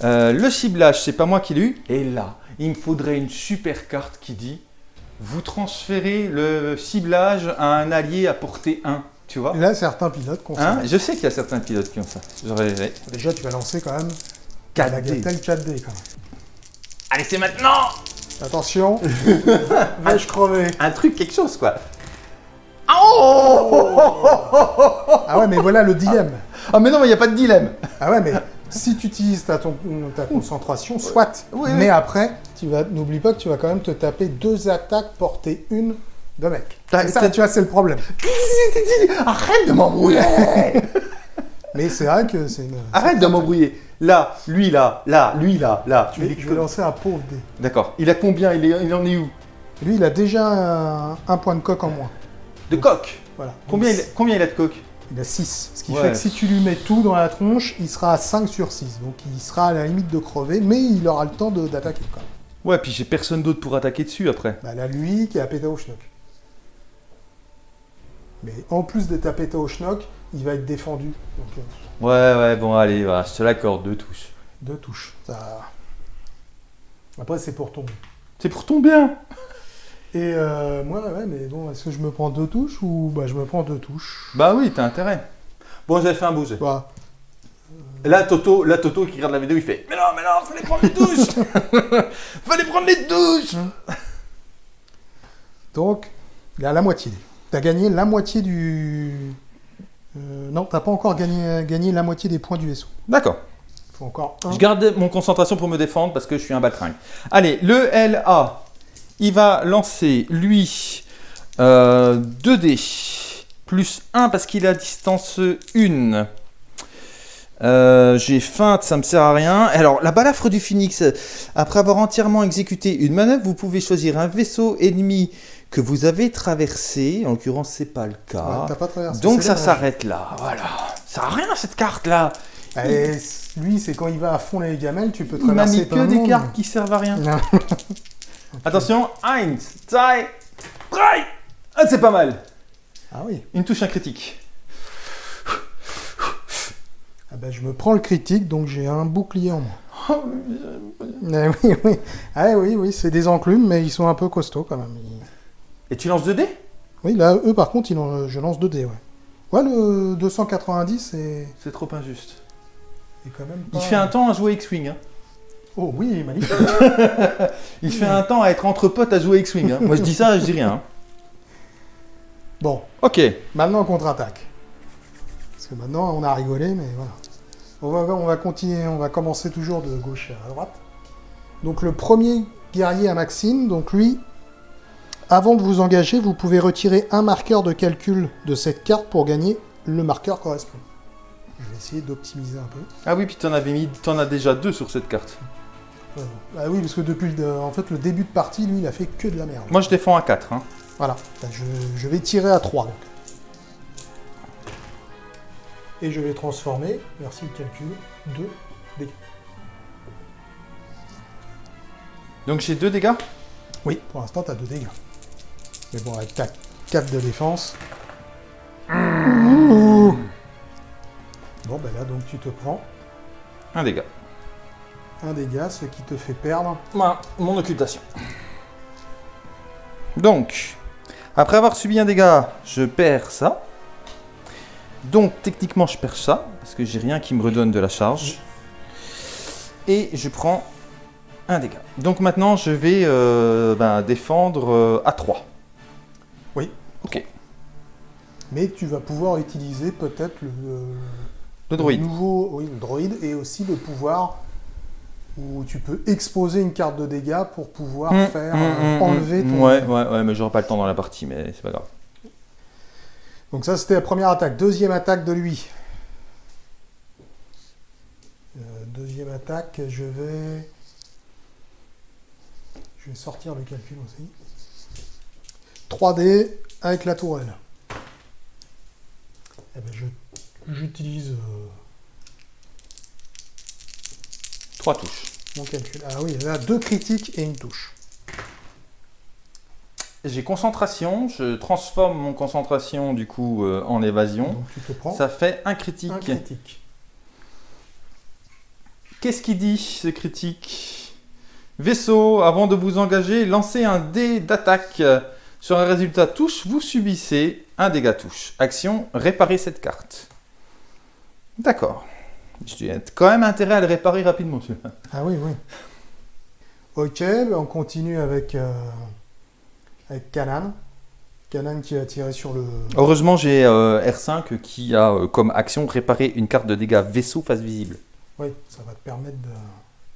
Euh, le ciblage, c'est pas moi qui l'ai eu. Et là, il me faudrait une super carte qui dit vous transférez le ciblage à un allié à portée 1. Tu vois Et là, certains pilotes qu'on Hein Je sais qu'il y a certains pilotes qui ont ça. Déjà, tu vas lancer quand même 4 la dés. Gatel 4D quand même. Allez, c'est maintenant Attention, vais-je crever Un truc, quelque chose, quoi. Oh Ah ouais, mais voilà le dilemme. Ah, mais non, mais il n'y a pas de dilemme. Ah ouais, mais si tu utilises ta, ton- ta concentration, soit. Oui, mais oui. après, tu vas, n'oublie pas que tu vas quand même te taper deux attaques portée une de mec. T'as- C'est ça, t'as- tu vois, c'est le problème. Arrête de m'embrouiller Mais c'est vrai que c'est une. Arrête de m'embrouiller. Là, lui, là, là, lui, là, là. Je vais, je vais lancer un pauvre dé. D'accord. Il a combien? Il, est, il en est où? Lui, il a déjà un, un point de coque en moins. De coq. Voilà. Combien il, combien il a de coq Il a 6. Ce qui Ouais. fait que si tu lui mets tout dans la tronche, il sera à 5 sur 6. Donc il sera à la limite de crever, mais il aura le temps d'attaquer quand même. Ouais, puis j'ai personne d'autre pour attaquer dessus après. Bah là, lui qui a pété au schnock. Mais en plus d'être à péter au schnock, il va être défendu. Donc euh, Ouais, ouais, bon, allez, voilà, je te l'accorde, deux touches. deux touches. Ça... Après, c'est pour tomber. C'est pour ton bien. Et euh, moi, ouais, mais bon, est-ce que je me prends deux touches ou bah je me prends deux touches? Bah oui, t'as intérêt. Bon, j'avais fait un beau jet. Bah, Là, Toto, là, Toto qui regarde la vidéo, il fait Mais non, mais non, fallait prendre les douches Fallait prendre les douches donc, il a la moitié. T'as gagné la moitié du. Euh, non, t'as pas encore gagné, gagné la moitié des points du vaisseau. D'accord. Il faut encore un. Je garde mon concentration pour me défendre parce que je suis un baltringue. Allez, le LA, il va lancer, lui, euh, 2D, plus 1 parce qu'il est à distance 1. Euh, j'ai feinte, ça me sert à rien. Alors, la balafre du phoenix. Après avoir entièrement exécuté une manœuvre, vous pouvez choisir un vaisseau ennemi que vous avez traversé. En l'occurrence, c'est pas le cas. Ouais, t'as pas traversé, Donc ça s'arrête là. Voilà. Ça a rien cette carte là. Et lui, c'est quand il va à fond les gamelles, tu peux Il m'a traverser mis que de des monde. cartes qui servent à rien. Attention, 1, 2, 3. Ah, c'est pas mal. Ah oui. Une touche, un critique. Ah ben, je me prends le critique, donc j'ai un bouclier en moins. Oh, Eh oui, oui. Ah oui, oui, c'est des enclumes, mais ils sont un peu costauds quand même. Ils- Et tu lances 2 dés? Oui, là, eux, par contre, ils ont- je lance 2 dés, ouais. Ouais, le 290, c'est C'est trop injuste. c'est quand même Il fait un temps à jouer X-Wing. hein. Oh oui, magnifique. Il fait un temps à être entre potes à jouer X-Wing. hein. Moi je dis ça, je dis rien. hein. bon, Ok. maintenant, contre-attaque. Parce que maintenant, on a rigolé, mais voilà. On va, on va continuer, on va commencer toujours de gauche à droite. Donc, le premier guerrier à Maxine, donc lui, avant de vous engager, vous pouvez retirer un marqueur de calcul de cette carte pour gagner le marqueur correspondant. Je vais essayer d'optimiser un peu. Ah oui, puis t'en avais mis, t'en as déjà deux sur cette carte. Euh, Ah oui, parce que depuis le, en fait, le début de partie, lui, il a fait que de la merde. Moi je défends à 4. Hein. Voilà, Là, je, je vais tirer à 3 donc. Et je vais transformer, merci le calcul, 2 dégâts. Donc j'ai deux dégâts? Oui, pour l'instant, tu as 2 dégâts. Mais bon, avec ta 4 de défense. Bon, ben là, donc tu te prends Un dégât. Un dégât, ce qui te fait perdre. mon occultation. Donc, après avoir subi un dégât, je perds ça. Donc techniquement je perds ça, parce que j'ai rien qui me redonne de la charge. Et je prends un dégât. Donc maintenant je vais euh, ben, défendre euh, à 3. Mais tu vas pouvoir utiliser peut-être le, Le droïde. nouveau oui, le droïde et aussi le pouvoir où tu peux exposer une carte de dégâts pour pouvoir Hum, faire hum, euh, hum, enlever ton. Ouais, ouais, ouais, mais j'aurai pas le temps dans la partie, mais c'est pas grave. Donc ça c'était la première attaque. Deuxième attaque de lui. Euh, deuxième attaque, je vais. Je vais sortir le calcul aussi. 3D avec la tourelle. Eh ben, j'utilise euh, 3 touches. mon calcul. Ah oui, là, deux critiques et une touche. J'ai concentration, je transforme mon concentration du coup euh, en évasion. Donc tu te prends Ça fait un critique. un critique. Qu'est-ce qu'il dit ce critique? Vaisseau, avant de vous engager, lancez un dé d'attaque. Sur un résultat touche, vous subissez un dégât touche. Action, réparer cette carte. D'accord. J'ai quand même intérêt à le réparer rapidement celui-là. Ah oui, oui. Ok, ben, on continue avec, euh, avec Kanan. Kanan qui a tiré sur le... Heureusement, j'ai euh, R5 qui a euh, comme action réparer une carte de dégâts vaisseau face visible. Oui, ça va te permettre de...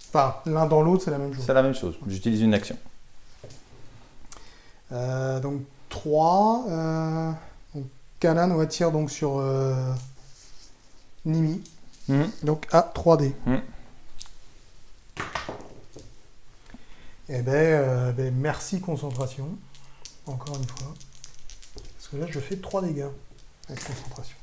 Enfin, l'un dans l'autre, c'est la même chose. C'est la même chose. J'utilise une action. Donc 3. Euh, donc, Kanan, on va tirer donc sur Nimi. Mhm. Donc à 3D. Mhm. Eh ben, euh, ben, merci concentration. Encore une fois. Parce que là, je fais 3 dégâts avec concentration.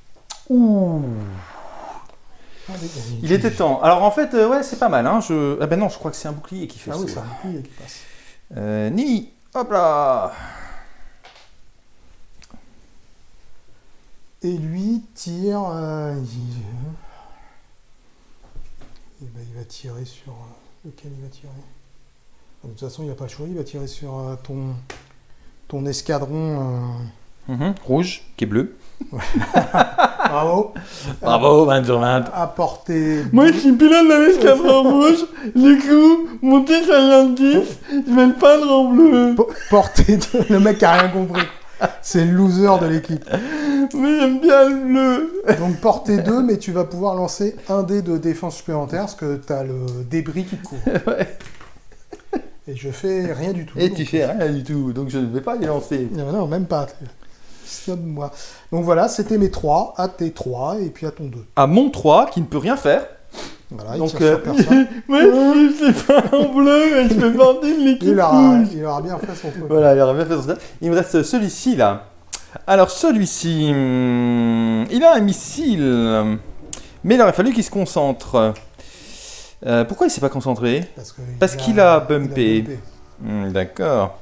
Ah, oui, Il était temps. Alors en fait, euh, ouais, c'est pas mal. Hein. Je... Ah ben non, je crois que c'est un bouclier qui fait Ah ça. oui, c'est un bouclier qui passe. Euh, Nini, hop là Et lui tire. euh, il... eh ben, il va tirer sur. euh, lequel il va tirer? De toute façon, il n'a pas le choix, il va tirer sur euh, ton, ton escadron. Mhm, Rouge, qui est bleu. euh, Bravo Bravo, 20 sur 20. À portée. Moi, je suis pilote de l'escadron rouge. Du coup, mon tir T-70, je vais le peindre en bleu. po- portée de- Le mec a rien compris. C'est le loser de l'équipe. Mais j'aime bien le bleu. Donc portée 2, mais tu vas pouvoir lancer un dé de défense supplémentaire parce que tu as le débris qui te couvre. Et je fais rien du tout. Et donc- tu fais rien du tout, donc je ne vais pas les lancer. Non, non, même pas. Snob moi. Donc voilà, c'était mes 3, à tes 3 et puis à ton 2. À mon 3, qui ne peut rien faire. Voilà, il Donc, euh, personne. Ouais, je sais pas en bleu, mais je fais partie de l'équipe il, aura, rouge. il aura bien fait son truc. Voilà, il aurait bien fait ça. Il me reste celui-ci là. Alors celui-ci, hum, il a un missile, mais il aurait fallu qu'il se concentre. Euh, pourquoi il s'est pas concentré? Parce qu'il a bumpé. bumpé. Hmm, D'accord.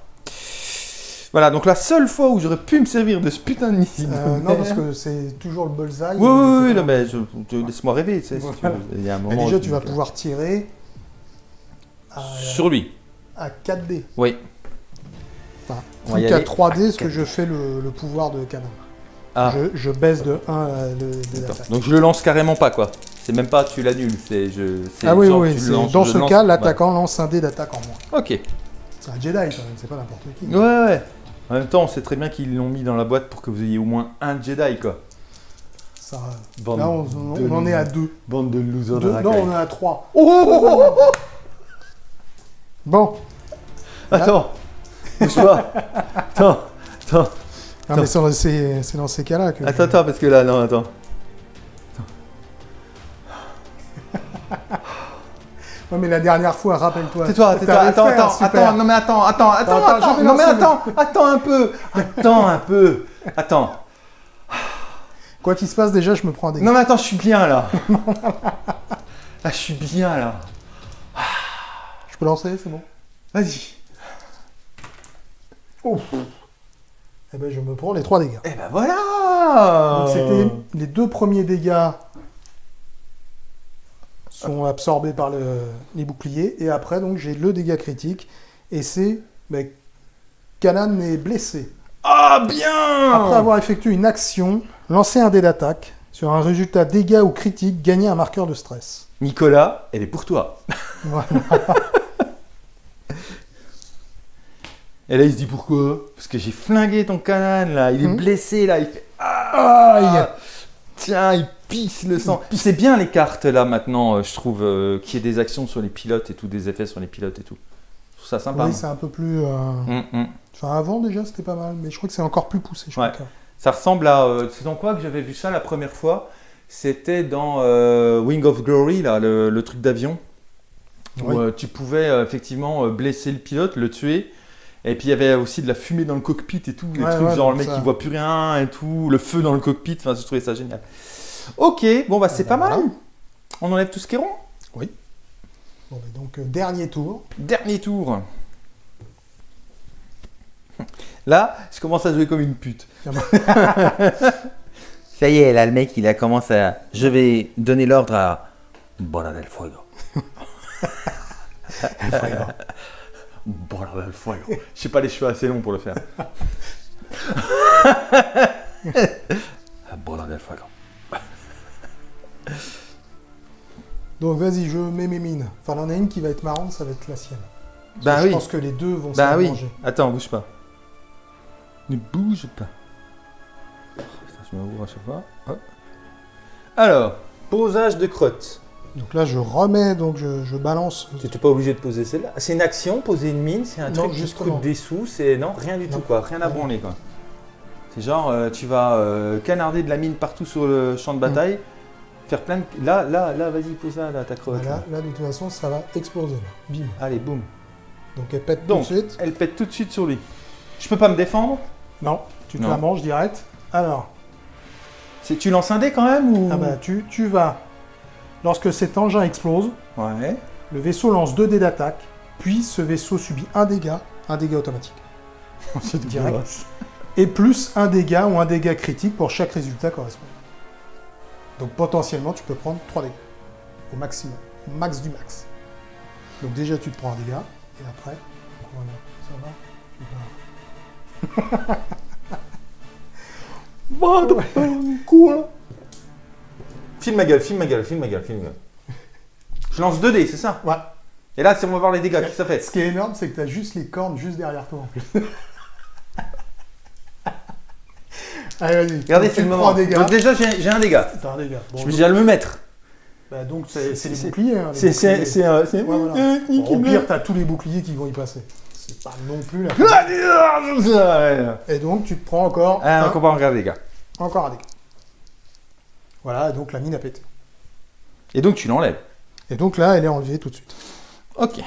Voilà, donc la seule fois où j'aurais pu me servir de ce putain de missile. Euh, non, parce que c'est toujours le bullseye. Oui, oui, oui, non, mais laisse-moi rêver, tu sais, si tu Voilà. veux. Il y a un Mais moment. déjà, où- tu vas pouvoir tirer à, Sur lui, à 4D. oui. Enfin, On va y plus qu'à aller. 3D, ce que je fais le, le pouvoir de canon. Ah, Je, je baisse de 1 euh, le, des d'accord. attaques. Donc je le lance carrément pas, quoi. C'est même pas tu l'annules, c'est je. Ah oui, genre, oui, tu lances, dans je ce lance- cas, ouais. l'attaquant lance un dé d'attaque en moins. Ok. C'est un Jedi quand même, c'est pas n'importe qui. Ouais, ouais. En même temps, on sait très bien qu'ils l'ont mis dans la boîte pour que vous ayez au moins un Jedi, quoi. Ça, Bande là, on, on en est à 2. Bande de losers non, on est à 3. Oh, oh, oh, oh, Bon, Attends. Pas. Attends. Attends. Ah, mais c'est dans ces, cas-là que. Attends, attends, parce que là, non, attends. Ouais, mais la dernière fois, rappelle-toi. Tais-toi, tais-toi, attends, fait un attends, super- attends, non mais attends, attends, attends, Attends, attends, non mais attends, attends un peu, attends un peu, attends. Quoi qu'il se passe, déjà, je me prends des. Non mais attends, je suis bien là. Ah, je suis bien là. Je peux lancer, c'est bon Vas-y. Oh. Eh ben, je me prends les 3 dégâts. Eh ben voilà. Donc, c'était les deux premiers dégâts sont absorbés par le- les boucliers et après donc j'ai le dégât critique et c'est ben, Kanan est blessé. Ah bien. Après avoir effectué une action, lancer un dé d'attaque sur un résultat dégâts ou critique, gagner un marqueur de stress. Nicolas, elle est pour toi. Voilà. Et là, il se dit pourquoi? Parce que j'ai flingué ton canal là. Il est Hmm. blessé là. Il fait ah. Tiens, il pisse le sang. C'est bien les cartes là maintenant, euh, je trouve, euh, qu'il y ait des actions sur les pilotes et tout, des effets sur les pilotes et tout. Je trouve ça sympa. Oui, c'est un peu plus. euh, Hum, hum. Enfin, avant déjà c'était pas mal, mais je crois que c'est encore plus poussé. Je Ouais. crois que- Ça ressemble à. euh, c'est dans quoi que j'avais vu ça la première fois? C'était dans Wing of Glory, là, le, le truc d'avion. Oui. Où tu pouvais effectivement blesser le pilote, le tuer. Et puis il y avait aussi de la fumée dans le cockpit et tout. Les Ouais, trucs ouais, genre le mec qui voit plus rien et tout. Le feu dans le cockpit. Enfin, je trouvais ça génial. Ok, bon bah c'est ben pas mal. voilà. On enlève tout ce qui est rond. Bon, ben, donc euh, dernier tour. Dernier tour. Là, je commence à jouer comme une pute. Ah bon Ça y est, là, le mec, il a commencé à. Je vais donner l'ordre à. Bola del Fuego. Bola del Fuego. Je sais pas les cheveux assez longs pour le faire. Bola del Fuego. Donc vas-y, je mets mes mines. Enfin, il y en a une qui va être marrante, ça va être la sienne. Parce Bah que oui. Je pense que les deux vont Bah oui. s'arranger. Attends, bouge pas. Ne bouge pas. Oh, putain, je à chaque fois. Hop. Alors, posage de crotte. Donc là, je remets, donc je, je balance. Tu n'es pas obligé de poser celle-là. C'est une action, poser une mine, c'est un Non, truc justement. coûte des sous, c'est non, rien du Non. tout quoi, rien à branler quoi. C'est genre, euh, tu vas euh, canarder de la mine partout sur le champ de bataille, faire plein de... Là, là, là, vas-y, pose là, là, ta. Voilà, là. là, de toute façon, ça va exploser. Là. Bim. Allez, boum. Donc elle pète Donc. tout de suite. Elle pète tout de suite sur lui. Je peux pas me défendre? Non, tu te Non. la manges direct. Alors, Tu lances un dé quand même ou... ah bah, tu, tu vas. Lorsque cet engin explose, Ouais. le vaisseau lance 2 dés d'attaque, puis ce vaisseau subit un dégât, un dégât automatique. C'est Direct. Et plus un dégât ou un dégât critique pour chaque résultat correspondant. Donc potentiellement, tu peux prendre 3 dégâts. Au maximum. Au max du max. Donc déjà, tu te prends un dégât. Et après, ça va? Tu vas- Bah, cool. Filme ma gueule, filme ma gueule, filme ma gueule, filme ma gueule. Je lance 2 dés, c'est ça? Ouais. Et là, si on va voir les dégâts, qu'est-ce que ça fait? Ce qui est énorme, c'est que tu as juste les cornes juste derrière toi en plus. Allez, vas-y. Regardez, c'est le moment. un dégât. Donc déjà, j'ai un dégât. T'as un dégât. Bon, Je vais déjà le me mettre. Bah, donc c'est les boucliers. hein, C'est c'est un Ouais, voilà. Euh, Bon, Nicky au pire, t'as tous les boucliers qui vont y passer. C'est pas non plus la. Ouais. Et donc tu te prends encore Ah, un- donc on va regarder, les gars. encore un dégât. Voilà, donc la mine a pété. Et donc tu l'enlèves. Et donc là, elle est enlevée tout de suite. Ok.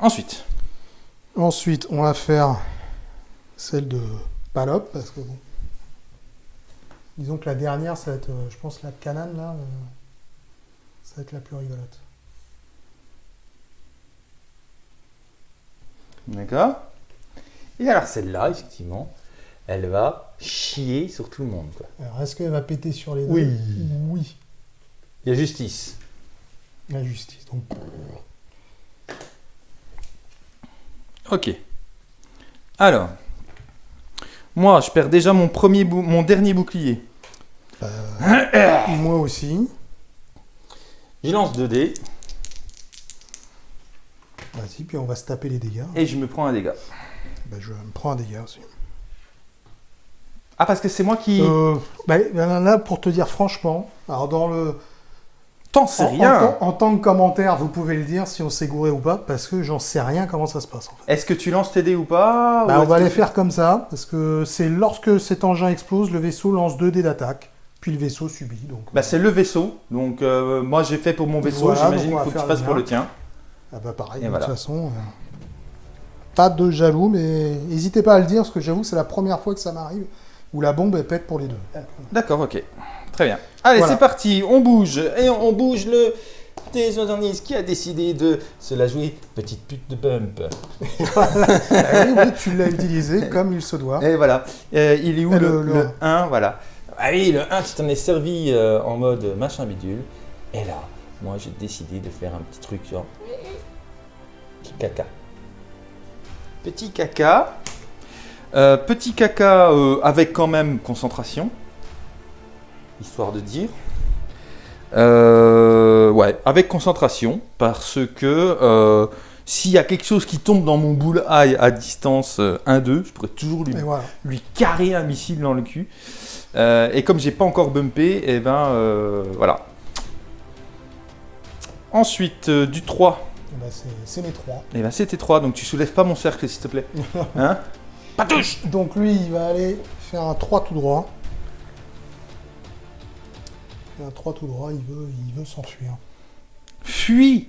Ensuite. Ensuite, on va faire celle de Palop, parce que bon. Disons que la dernière, ça va être, euh, je pense, la canane, là. euh, ça va être la plus rigolote. D'accord. Et alors celle-là, effectivement, elle va chier sur tout le monde. Quoi. Alors, est-ce qu'elle va péter sur les deux Oui. Oui. Il y a justice. La justice. Donc, Ok. Alors. Moi, je perds déjà mon premier bou- mon dernier bouclier. moi aussi. Je lance 2 dés. Vas-y, puis on va se taper les dégâts. Et je me prends un dégât. Bah, je me prends un dégât aussi. Ah, parce que c'est moi qui. Euh, bah, là, pour te dire franchement, alors dans le. T'en sais en, rien. en tant- en tant que commentaire, vous pouvez le dire si on s'est gouré ou pas, parce que j'en sais rien comment ça se passe en fait. Est-ce que tu lances tes dés ou pas Bah, ou on va que- les faire comme ça, parce que c'est lorsque cet engin explose, le vaisseau lance 2 dés d'attaque, puis le vaisseau subit. Donc, Bah, c'est le vaisseau. Donc, euh, moi, j'ai fait pour mon vaisseau. Voilà, J'imagine qu'il faut que tu fasses pour le tien. ah bah pareil, Et de voilà. toute façon. euh, Pas de jaloux, mais n'hésitez pas à le dire, parce que j'avoue que c'est la première fois que ça m'arrive, où la bombe elle pète pour les deux. D'accord, ok. Très bien. Allez, Voilà. c'est parti. On bouge. Et on bouge le T70 qui a décidé de se la jouer petite pute de bump. Oui, oui, tu l'as utilisé comme il se doit. Et voilà. Euh, il est où le- le le 1 Voilà. Ah oui, le 1, tu t'en es servi euh, en mode machin bidule. Et là, moi j'ai décidé de faire un petit truc genre. Petit caca. Petit caca. Euh, petit caca euh, avec quand même concentration. Histoire de dire. Euh, ouais, avec concentration. Parce que euh, s'il y a quelque chose qui tombe dans mon bull eye à distance euh, 1-2, je pourrais toujours lui, Et voilà. lui carrer un missile dans le cul. Euh, et comme j'ai pas encore bumpé, et ben euh, voilà. Ensuite, euh, du 3. Eh ben, c'est- mes trois. Et ben c'était 3, donc tu soulèves pas mon cercle s'il te plaît. Hein? Pas touche Donc lui, il va aller faire un 3 tout droit. Un 3 tout droit, il veut, il veut s'enfuir. Fuis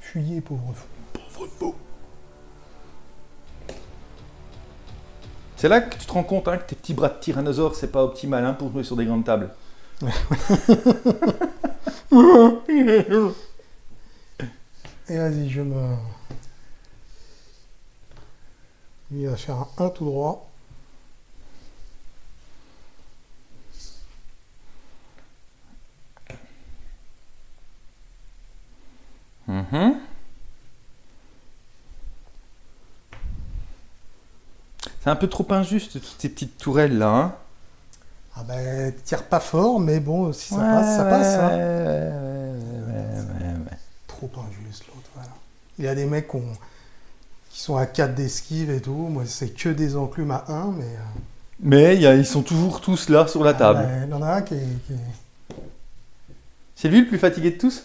Fuyez, pauvre fou. C'est là que tu te rends compte hein, que tes petits bras de tyrannosaure, c'est pas optimal hein, pour jouer sur des grandes tables. Et vas-y, je me... Lui, il va faire un 1 tout droit. Mhm. C'est un peu trop injuste, toutes ces petites tourelles là. Hein Ah ben, tire pas fort, mais bon, si ça Ouais, passe, ça passe. ouais, hein. ouais. Trop injuste, l'autre, voilà. Il y a des mecs qui, ont- qui sont à 4 d'esquive et tout. Moi, c'est que des enclumes à 1, mais... euh, Mais il y a- ils sont toujours tous là sur la table. ah il y en a un qui est- qui est... C'est lui le plus fatigué de tous?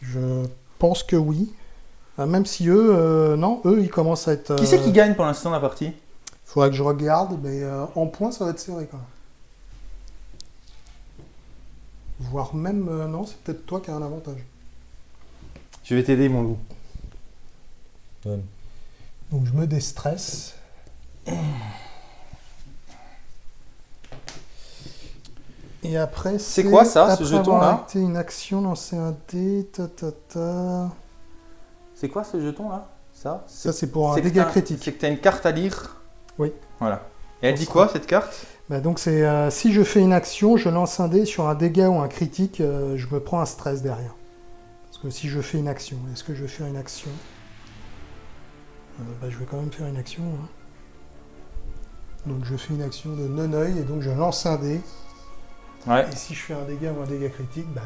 Je pense que oui. Ah, Même si eux, euh, non, eux, ils commencent à être. Qui c'est euh, qui gagne pour l'instant la partie? Faudrait que je regarde, mais euh, en points, ça va être serré quand même. Voire même, euh, non, c'est peut-être toi qui as un avantage. Je vais t'aider mon loup. Donc je me déstresse. Et après, C'est quoi ça, ce après jeton, avoir là acté une action, lancer un dé, ta ta ta. C'est quoi ce jeton là Ça? Ça, c'est pour un dégât critique. C'est que tu as une carte à lire? Oui. Voilà. Et elle dit quoi cette carte? Bah, donc c'est euh, si je fais une action, je lance un dé sur un dégât ou un critique, euh, je me prends un stress derrière. Parce que si je fais une action, est-ce que je vais faire une action? Euh, bah, Je vais quand même faire une action. hein. Donc je fais une action de non-œil et donc je lance un dé. Ouais. Et si je fais un dégât ou un dégât critique, bah,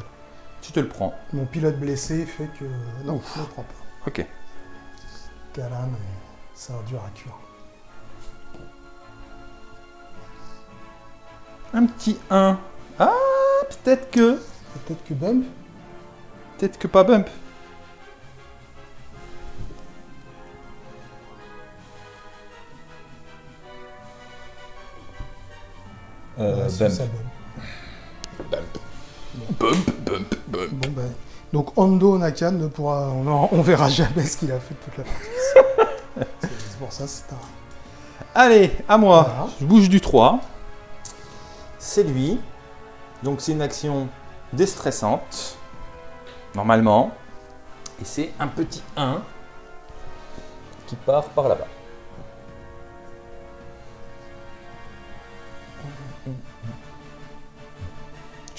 Tu te le prends. mon pilote blessé fait que non, je ne le prends pas. Ok. Calan, c'est un dur à cuire. Un petit 1. Ah, peut-être que. Peut-être que bump Peut-être que pas bump. Euh, bump. ça bump. Bump, bump, bump. Bon, ben, donc Ando Nakan ne pourra, on, en- on verra jamais ce qu'il a fait de toute la partie. c'est c'est pour ça, c'est un. Allez, à moi. Voilà. Je bouge du 3. C'est lui. Donc c'est une action déstressante. Normalement. Et c'est un petit 1 qui part par là-bas.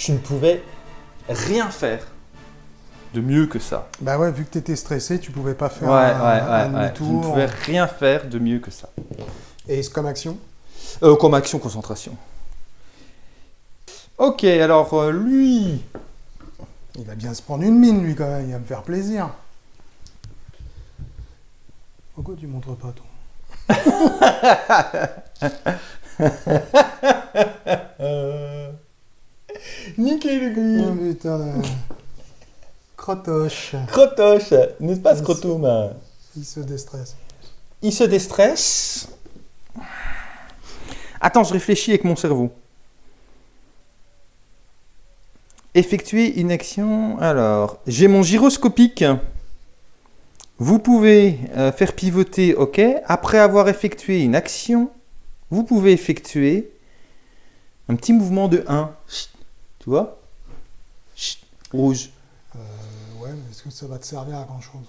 Je ne pouvais rien faire. De mieux que ça. Bah ouais, vu que t'étais stressé, tu pouvais pas faire Ouais, ouais, un, ouais. un ouais. Je ne pouvais rien faire de mieux que ça. Et comme action? Euh, comme action, concentration. Ok, alors euh, lui. Il va bien se prendre une mine, lui, quand même. Il va me faire plaisir. Pourquoi tu montres pas ton Nickel Oh, putain. Crotoche. Crotoche, n'est-ce pas. Scrotum Il se déstresse. Il se déstresse. Attends, je réfléchis avec mon cerveau. Effectuer une action. Alors, j'ai mon gyroscopique. Vous pouvez euh, faire pivoter, ok. Après avoir effectué une action, vous pouvez effectuer un petit mouvement de 1. Tu vois? Chut. Rouge. Euh, ouais, mais est-ce que ça va te servir à grand-chose?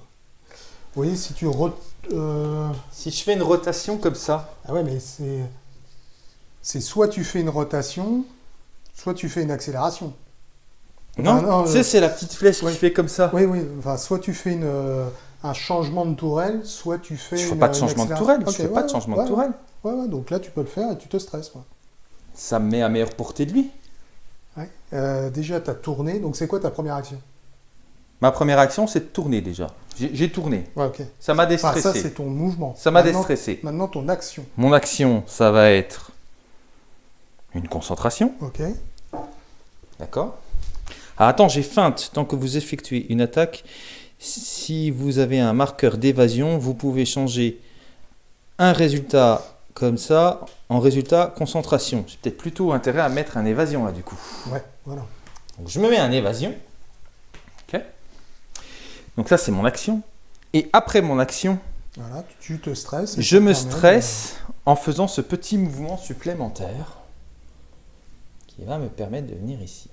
Vous voyez, si tu... Euh, Si je fais une rotation comme ça. Ah ouais, mais c'est... C'est soit tu fais une rotation, soit tu fais une accélération. Non, non, tu euh, sais, c'est la petite flèche ouais. qui fait comme ça. Oui, oui, enfin, soit tu fais une, euh, un changement de tourelle, soit tu fais Je fais une- pas de changement de tourelle. Ok, je fais ouais, pas de changement ouais, de tourelle. Ouais, ouais, donc là, tu peux le faire et tu te stresses. Ça me met à meilleure portée de lui. Ouais. Euh, déjà, tu as tourné, donc c'est quoi ta première action? Ma première action, c'est de tourner déjà. J'ai tourné. Ouais. Ça m'a Enfin, déstressé. ça, c'est ton mouvement. ça m'a déstressé. Maintenant, ton action. Mon action, ça va être une concentration. Ok. D'accord Ah, attends, j'ai feinte. Tant que vous effectuez une attaque, si vous avez un marqueur d'évasion, vous pouvez changer un résultat comme ça en résultat concentration. J'ai peut-être plutôt intérêt à mettre un évasion là du coup. Ouais, voilà. Donc je me mets un évasion. Ok. Donc ça c'est mon action. Et après mon action, Voilà, tu te stresses. je me de- stresse en faisant ce petit mouvement supplémentaire qui va me permettre de venir ici.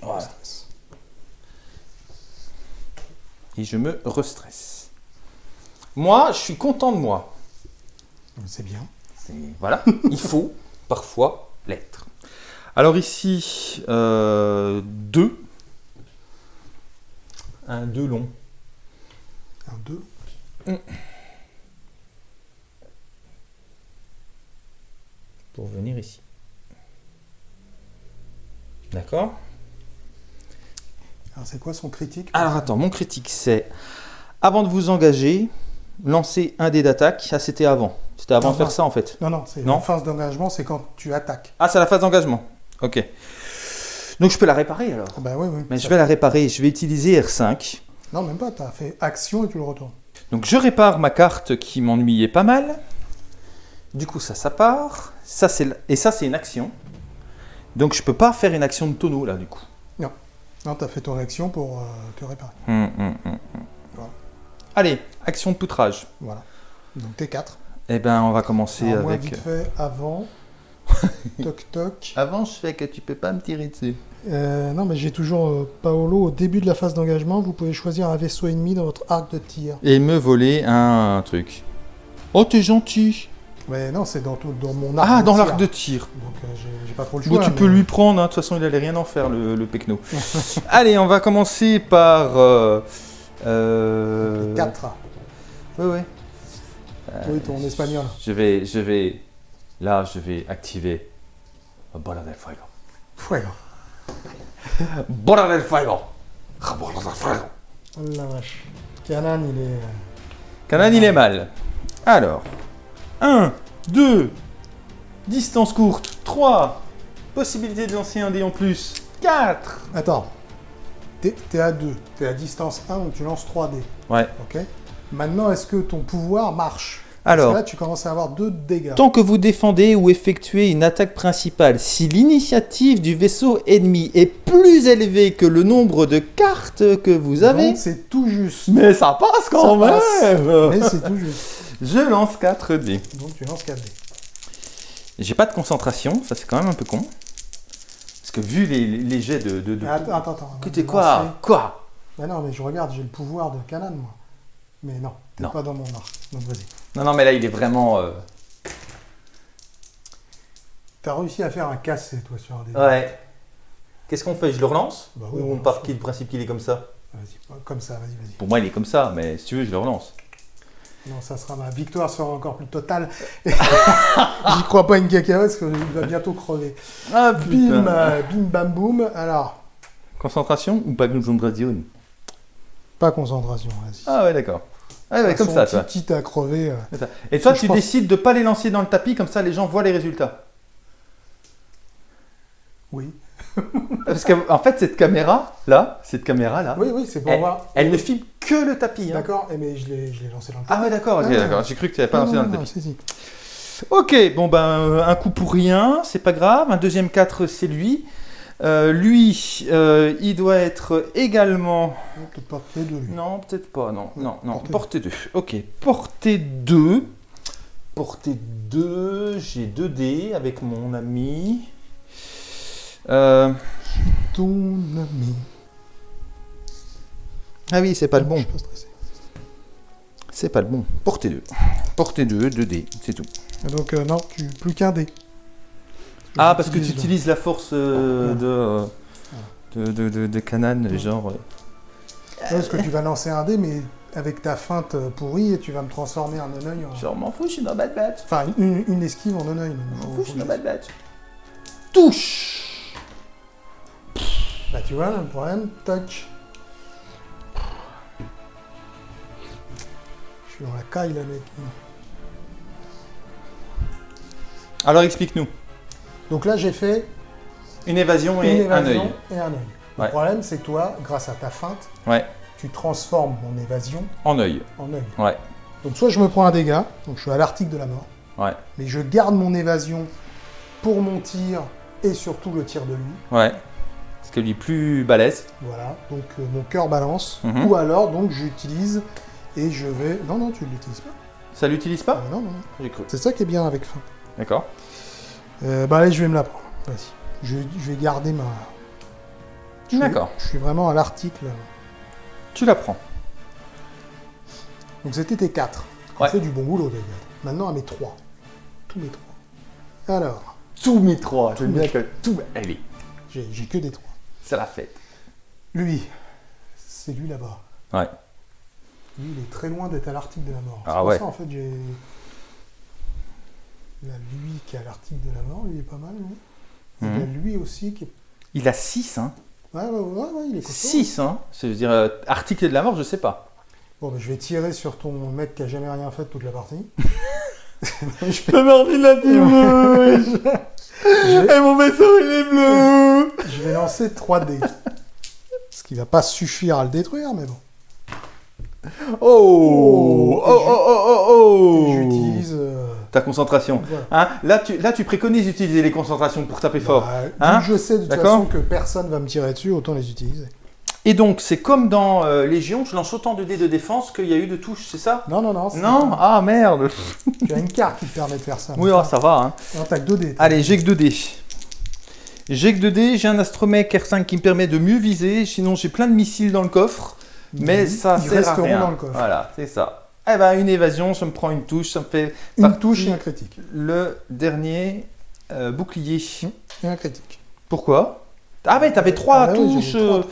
Voilà. Et je me restresse. Moi, je suis content de moi. C'est bien. Voilà, il faut parfois l'être. Alors ici, euh, deux. Un deux long. Un 2. pour venir ici. D'accord Alors, c'est quoi son critique? Alors attends, mon critique c'est avant de vous engager, lancer un dé d'attaque. Ça c'était avant. C'était avant Non, de faire non. ça en fait. Non, non, c'est Non. la phase d'engagement, c'est quand tu attaques. Ah, c'est la phase d'engagement. Ok. Donc je peux la réparer alors? Bah oui, oui. Mais je vais la réparer. Je vais utiliser R5. Non, même pas, tu as fait action et tu le retournes. Donc je répare ma carte qui m'ennuyait pas mal. Du coup ça, ça part. Ça et ça c'est une action. Donc je peux pas faire une action de tonneau là du coup. Non, tu as fait ton action pour euh, te réparer. Hum, hum, hum. Voilà. Allez, action de poutrage. Voilà. Donc t'es 4. Eh ben on va commencer Alors, moi, avec. vite fait, avant. toc toc. Avant je fais que tu peux pas me tirer dessus. Euh, non, mais j'ai toujours euh, Paolo. Au début de la phase d'engagement, vous pouvez choisir un vaisseau ennemi dans votre arc de tir. Et me voler un, truc. Oh t'es gentil. Mais non, c'est dans, tout- dans mon arc Ah de dans tir. l'arc de tir. Donc euh, j'ai- pas trop le Bon, choix. tu peux lui prendre, hein. de toute façon il allait rien en faire le, le pecno. Allez, on va commencer par. Euh, euh, 4. Ouais, ouais. Oui, ton espagnol. Je vais, je vais. Là, je vais activer. Bola del fuego. Fuego. Bola del fuego. Bola del fuego. Oh la vache. Canan, il est. euh, Canan, il est mal. Alors. 1, 2, distance courte, 3, possibilité de lancer un dé en plus, 4 Attends. T'es es à 2. T'es à distance 1, donc tu lances 3 dés. Ouais. Ok Maintenant, est-ce que ton pouvoir marche? Alors. Là, tu commences à avoir 2 dégâts. Tant que vous défendez ou effectuez une attaque principale, si l'initiative du vaisseau ennemi est plus élevée que le nombre de cartes que vous avez... C'est tout juste. Mais ça passe quand Ça passe. même Mais c'est tout juste. Je lance 4 dés. Donc, tu lances 4 dés. J'ai pas de concentration, ça c'est quand même un peu con. Parce que vu les, les jets de... de, de- Attends, attends, attends. Écoutez, quoi? Quoi? Bah non, mais je regarde, j'ai le pouvoir de Canan, moi. Mais non, t'es pas dans mon arc. Donc, vas-y. Non, non, mais là il est vraiment... euh, T'as réussi à faire un cassé, toi, sur un dé. Ouais. Qu'est-ce qu'on fait? Je le relance? Bah oui, Ou on part qui du principe qu'il est comme ça? Vas-y, comme ça, vas-y, vas-y. Pour moi il est comme ça, mais si tu veux je le relance. Non, ça sera ma victoire sera encore plus totale. J'y crois pas une cacahuète parce qu'il va bientôt crever. Ah Bim, euh, bim, bam, boum. Alors, Concentration ou pas concentration pas concentration, vas-y. Ah ouais d'accord. Ah ouais, comme ça façon, toi. Quitte à crever. euh, ça. Et toi tu pense- décides de pas les lancer dans le tapis, comme ça les gens voient les résultats. Oui. Parce qu'en en fait cette caméra là, cette caméra là, Oui, oui, c'est pour elle, voir. elle ne filme que le tapis. hein. D'accord, eh, mais je l'ai lancé dans le Ah ouais d'accord, Ah. d'accord. J'ai cru que tu n'avais pas lancé dans le tapis. Ok, bon ben un coup pour rien, c'est pas grave. Un deuxième 4 c'est lui. Euh, lui, euh, il doit être également. On peut porter de lui. Non, peut-être pas, non, non, non. Portée. Portée 2. Ok, portée 2. Portée 2, j'ai 2 dés avec mon ami. Euh, Ton ami. Ah oui, c'est pas le bon. C'est pas le bon. Portée 2. Portée 2, 2 dés, c'est tout. Et Donc, euh, non, tu, plus qu'un dé. Ah, parce que tu utilises la force euh, Ah. de, euh, de, de, de, de Kanan, genre. euh, parce que tu vas lancer un dé, mais avec ta feinte euh, pourrie, et tu vas me transformer un non-œil en. Genre, m'en fous, je suis dans Bad Batch. Enfin, une, une esquive en donc M'en fous, je suis dans Bad Batch. Touche Bah, tu vois, le problème, touch. Je suis dans la caille, là, mec. Alors explique-nous. Donc là, j'ai fait Une évasion une et un œil. et un œil. Le Ouais. problème, c'est que toi, grâce à ta feinte, Ouais, tu transformes mon évasion en œil. en œil. Ouais, Donc soit je me prends un dégât, donc je suis à l'article de la mort, ouais, mais je garde mon évasion pour mon tir et surtout le tir de lui. ouais. Parce que lui plus balèze. Voilà, donc euh, mon cœur balance. Mhm. Ou alors, donc j'utilise et je vais... Non, non, tu ne l'utilises pas. Ça l'utilise pas Euh, non, non. J'ai cru. C'est ça qui est bien avec feinte. D'accord. Euh, bah allez, je vais me la prendre. Vas-y. Je, je vais garder ma... D'accord. Je suis vraiment à l'article. Tu la prends. Donc c'était tes 4. On Ouais. fait du bon boulot, gars. Maintenant à mes 3. Tous mes 3. Alors, Tous mes trois. J'aime bien que tout. Allez, j'ai que des 3. c'est la fête. Lui, c'est lui là-bas. Ouais. Lui, il est très loin d'être à l'article de la mort. Ah pour ouais. ça, en fait, j'ai. Il a lui qui à l'article de la mort, lui il est pas mal, lui. Il y a Mhm. lui aussi qui est. Il a 6, hein. Ouais, ouais, ouais, ouais, il est costaud. 6, hein. Ça veut dire euh, article de la mort, je sais pas. Bon, bah, je vais tirer sur ton mec qui a jamais rien fait de toute la partie. je, vais, La Marvin l'a dit bleu. je Et mon vaisseau, il est bleu. je vais lancer 3 dés. Ce qui va pas suffire à le détruire, mais bon. Oh, oh, oh, oh, oh, oh. J'utilise. euh, Ta concentration. voilà. Hein là, tu, là, tu préconises d'utiliser les concentrations pour taper fort. Bah, Hein je sais de toute façon que personne va me tirer dessus, autant les utiliser. Et donc, c'est comme dans euh, Légion, je lance autant de dés de défense qu'il y a eu de touches, c'est ça Non, non, non. Non Ah merde Tu as une carte qui te permet de faire ça. Oui, oh, ça va. Hein. T'as que 2 dés. Allez, j'ai que 2 dés. J'ai que 2 dés, j'ai un astromech R5 qui me permet de mieux viser, sinon j'ai plein de missiles dans le coffre, mais Ils- ça ils sert à resteront rien. dans le coffre. Voilà, c'est ça. Eh ben, une évasion, ça me prend une touche, ça me fait Une partie touche et un critique. le dernier euh, bouclier. Et un critique. Pourquoi? Ah ouais, t'avais trois Ah oui, touches, euh,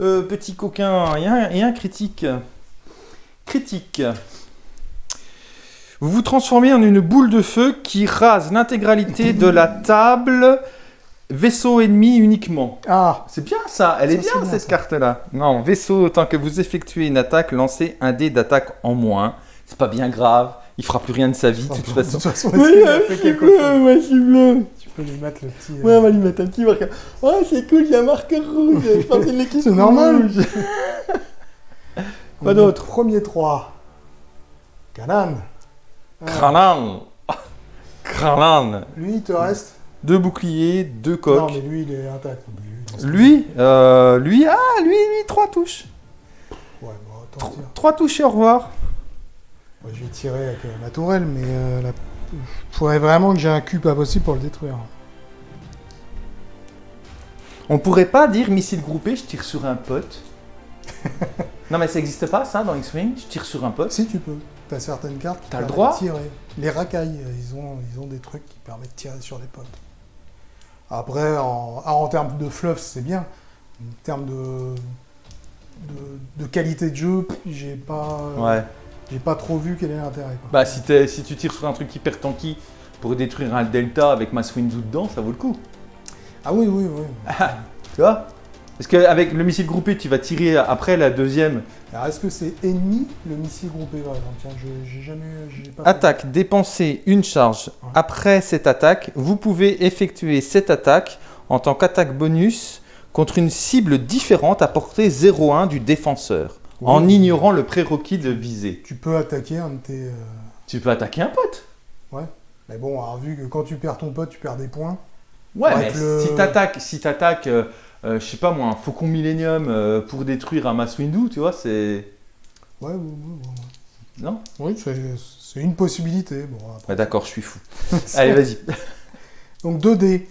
euh, petit coquin, et un, et un critique. Critique. Vous vous transformez en une boule de feu qui rase l'intégralité de la table vaisseau ennemi uniquement. Ah, C'est bien ça, elle est bien, cette carte-là. Non, vaisseau, tant que vous effectuez une attaque, lancez un dé d'attaque en moins. C'est pas bien grave, il fera plus rien de sa vie de toute de façon. toute fait quelque chose moi je suis bleu. Tu peux lui mettre le petit. euh, Ouais, on va lui mettre un petit marqueur. Oh, c'est cool, il y a un marqueur rouge. Je pense de l'équipe C'est normal. Quoi d'autre? Premier 3. Canan. Kralan Kralan Lui, il te reste. Deux boucliers, deux Non, coques. mais lui, il est intact. Lui, Lui, euh, lui, ah, lui, lui, trois touches. Ouais, bon, attends, Tro-. Trois touches et au revoir. Ouais, je vais tirer avec euh, ma tourelle, mais euh, la- faudrait vraiment que j'ai un cul pas possible pour le détruire. On pourrait pas dire missile groupé, je tire sur un pote. non mais ça existe pas ça dans X-Wing, je tire sur un pote. Si tu peux. T'as certaines cartes qui T'as le droit de tirer. Les racailles, euh, ils ont, ils ont des trucs qui permettent de tirer sur les potes. Après, en, ah, en termes de fluff, c'est bien. En termes de, de, de qualité de jeu, j'ai pas, Ouais. j'ai pas trop vu quel est l'intérêt. Bah si, si tu tires sur un truc hyper tanky pour détruire un delta avec Mass Windu dedans, ça vaut le coup. Ah oui, oui, oui. Tu vois? Parce qu'avec le missile groupé, tu vas tirer après la deuxième. Alors, est-ce que c'est ennemi, le missile groupé, par exemple? Tiens, je- j'ai jamais... j'ai pas fait- Attaque, dépenser une charge. Ouais. Après cette attaque, vous pouvez effectuer cette attaque en tant qu'attaque bonus contre une cible différente à portée 0,1 du défenseur, en Oui. ignorant le prérequis de visée. Tu peux attaquer un de tes... euh, Tu peux attaquer un pote. Mais bon, alors, vu que quand tu perds ton pote, tu perds des points. Ouais, Ouais, mais que le- si t'attaques, si t'attaques, euh, euh, je sais pas moi, un Faucon Millennium euh, pour détruire un Mass Windu, tu vois, c'est... Ouais, ouais, ouais, ouais. Non? Oui, c'est une possibilité. Bon, d'accord, je suis fou. Allez, vas-y. Donc 2D.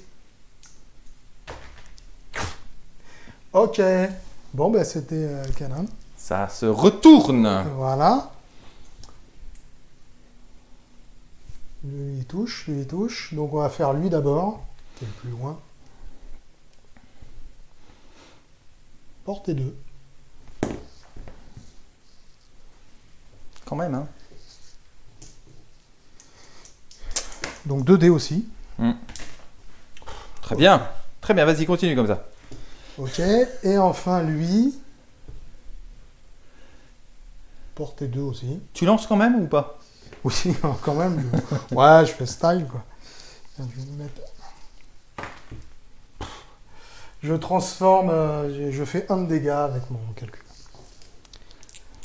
Ok. Bon, ben c'était euh, Canon. Ça se retourne. Voilà. Lui, il touche, lui, il touche. Donc on va faire lui d'abord, qui est le plus loin. Portée 2. Quand même, hein. Donc 2D aussi. Très bien. Très bien, vas-y, continue comme ça. Ok. Et enfin lui. Portée 2 aussi. Tu lances quand même ou pas? Oui, quand même. Ouais, je fais style, quoi. Tiens, Je vais le mettre. Je transforme, euh, je- fais un de dégâts avec mon calcul.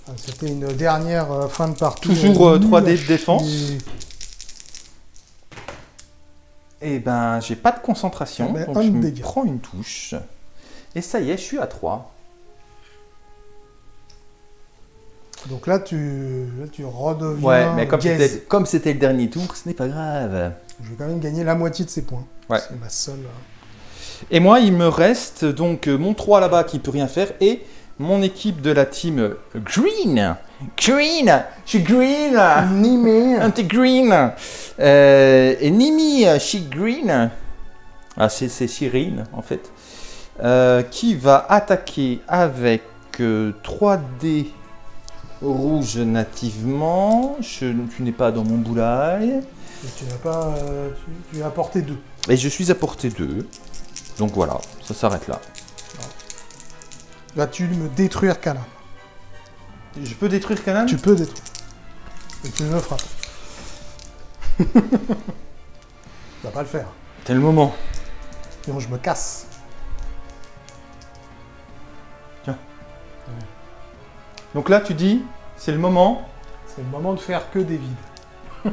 Ah, C'était une dernière euh, fin de partie. Toujours, euh, nulle 3D à de défense. chier. Eh ben, j'ai pas de concentration, Ah ben, donc je me prends une touche. Et ça y est, je suis à 3. Donc là, tu, là, tu redeviens. Ouais, mais comme c'était, comme c'était le dernier tour, ce n'est pas grave. Je vais quand même gagner la moitié de ces points. Ouais. C'est ma seule. Et moi, il me reste donc euh, mon 3 là-bas qui peut rien faire et mon équipe de la team euh, Green. Green Je suis Green Nimé. Anti Green Euh, Et Nimi, je suis Green. Ah, c'est Shireen en fait. Euh, qui va attaquer avec euh, 3D rouge nativement. Je, tu n'es pas dans mon boulay. Et tu n'as pas. tu, tu as porté 2. Et je suis à portée 2. Donc voilà, ça s'arrête là. Vas-tu me détruire Canan Je peux détruire Kanan? Tu peux détruire. Et tu me frappes. tu vas pas le faire. C'est le moment. Sinon, je me casse. Donc là, tu dis, c'est le moment. C'est le moment de faire que des vides.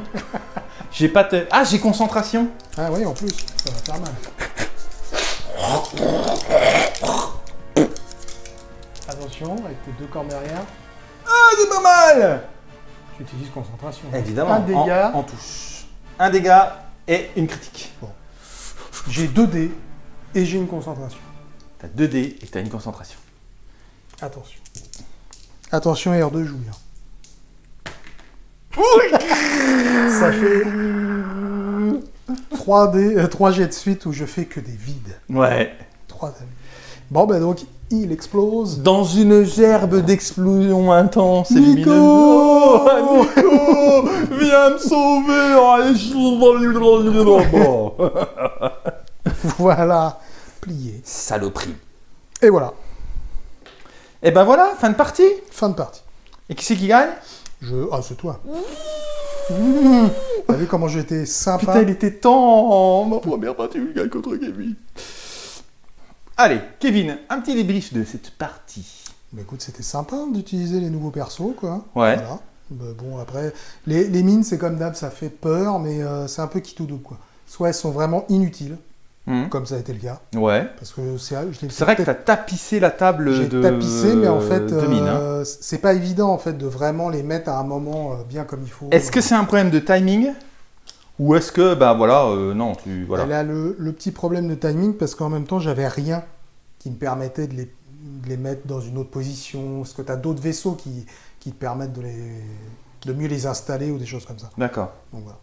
J'ai pas te... Ah, j'ai concentration. Ah oui, en plus, ça va faire mal. Attention, avec tes deux cornes derrière, Ah, c'est pas mal tu utilises concentration. Évidemment. Un dégât. En, en touche. Un dégât et une critique. J'ai 2 dés et j'ai une concentration. T'as 2 dés et t'as une concentration. Attention. Attention, R2 joue bien. Ça fait 3, dés, 3 jets de suite où je fais que des vides. Ouais. 3 Bon, ben donc, il explose. Dans une gerbe d'explosion intense et Nico lumineuse. Nico Viens me sauver Voilà, plié. Saloperie. Et voilà, Et ben voilà, fin de partie. fin de partie. Et qui c'est qui gagne? Je... Ah, c'est toi. T'as vu comment j'étais sympa Putain, il était temps Ma première partie vulgaire contre Kevin. Allez, Kevin, un petit débrief de cette partie. Bah écoute, c'était sympa d'utiliser les nouveaux persos, quoi. Ouais. Voilà. Bah, bon, après, les, les mines, c'est comme d'hab, ça fait peur, mais euh, c'est un peu qui tout double, quoi. Soit elles sont vraiment inutiles, Mhm. comme ça a été le cas, Ouais. parce que c'est vrai que peut-être- t'as tapissé la table J'ai de tapissé, mais en fait, hein. euh, c'est pas évident en fait de vraiment les mettre à un moment euh, bien comme il faut. Est-ce que c'est un problème de timing? Ou est-ce que bah voilà euh, non tu voilà. Elle a le, le petit problème de timing parce qu'en même temps, j'avais rien qui me permettait de les, de les mettre dans une autre position. Parce que tu as d'autres vaisseaux qui, qui te permettent de, les, de mieux les installer ou des choses comme ça? D'accord. Donc voilà.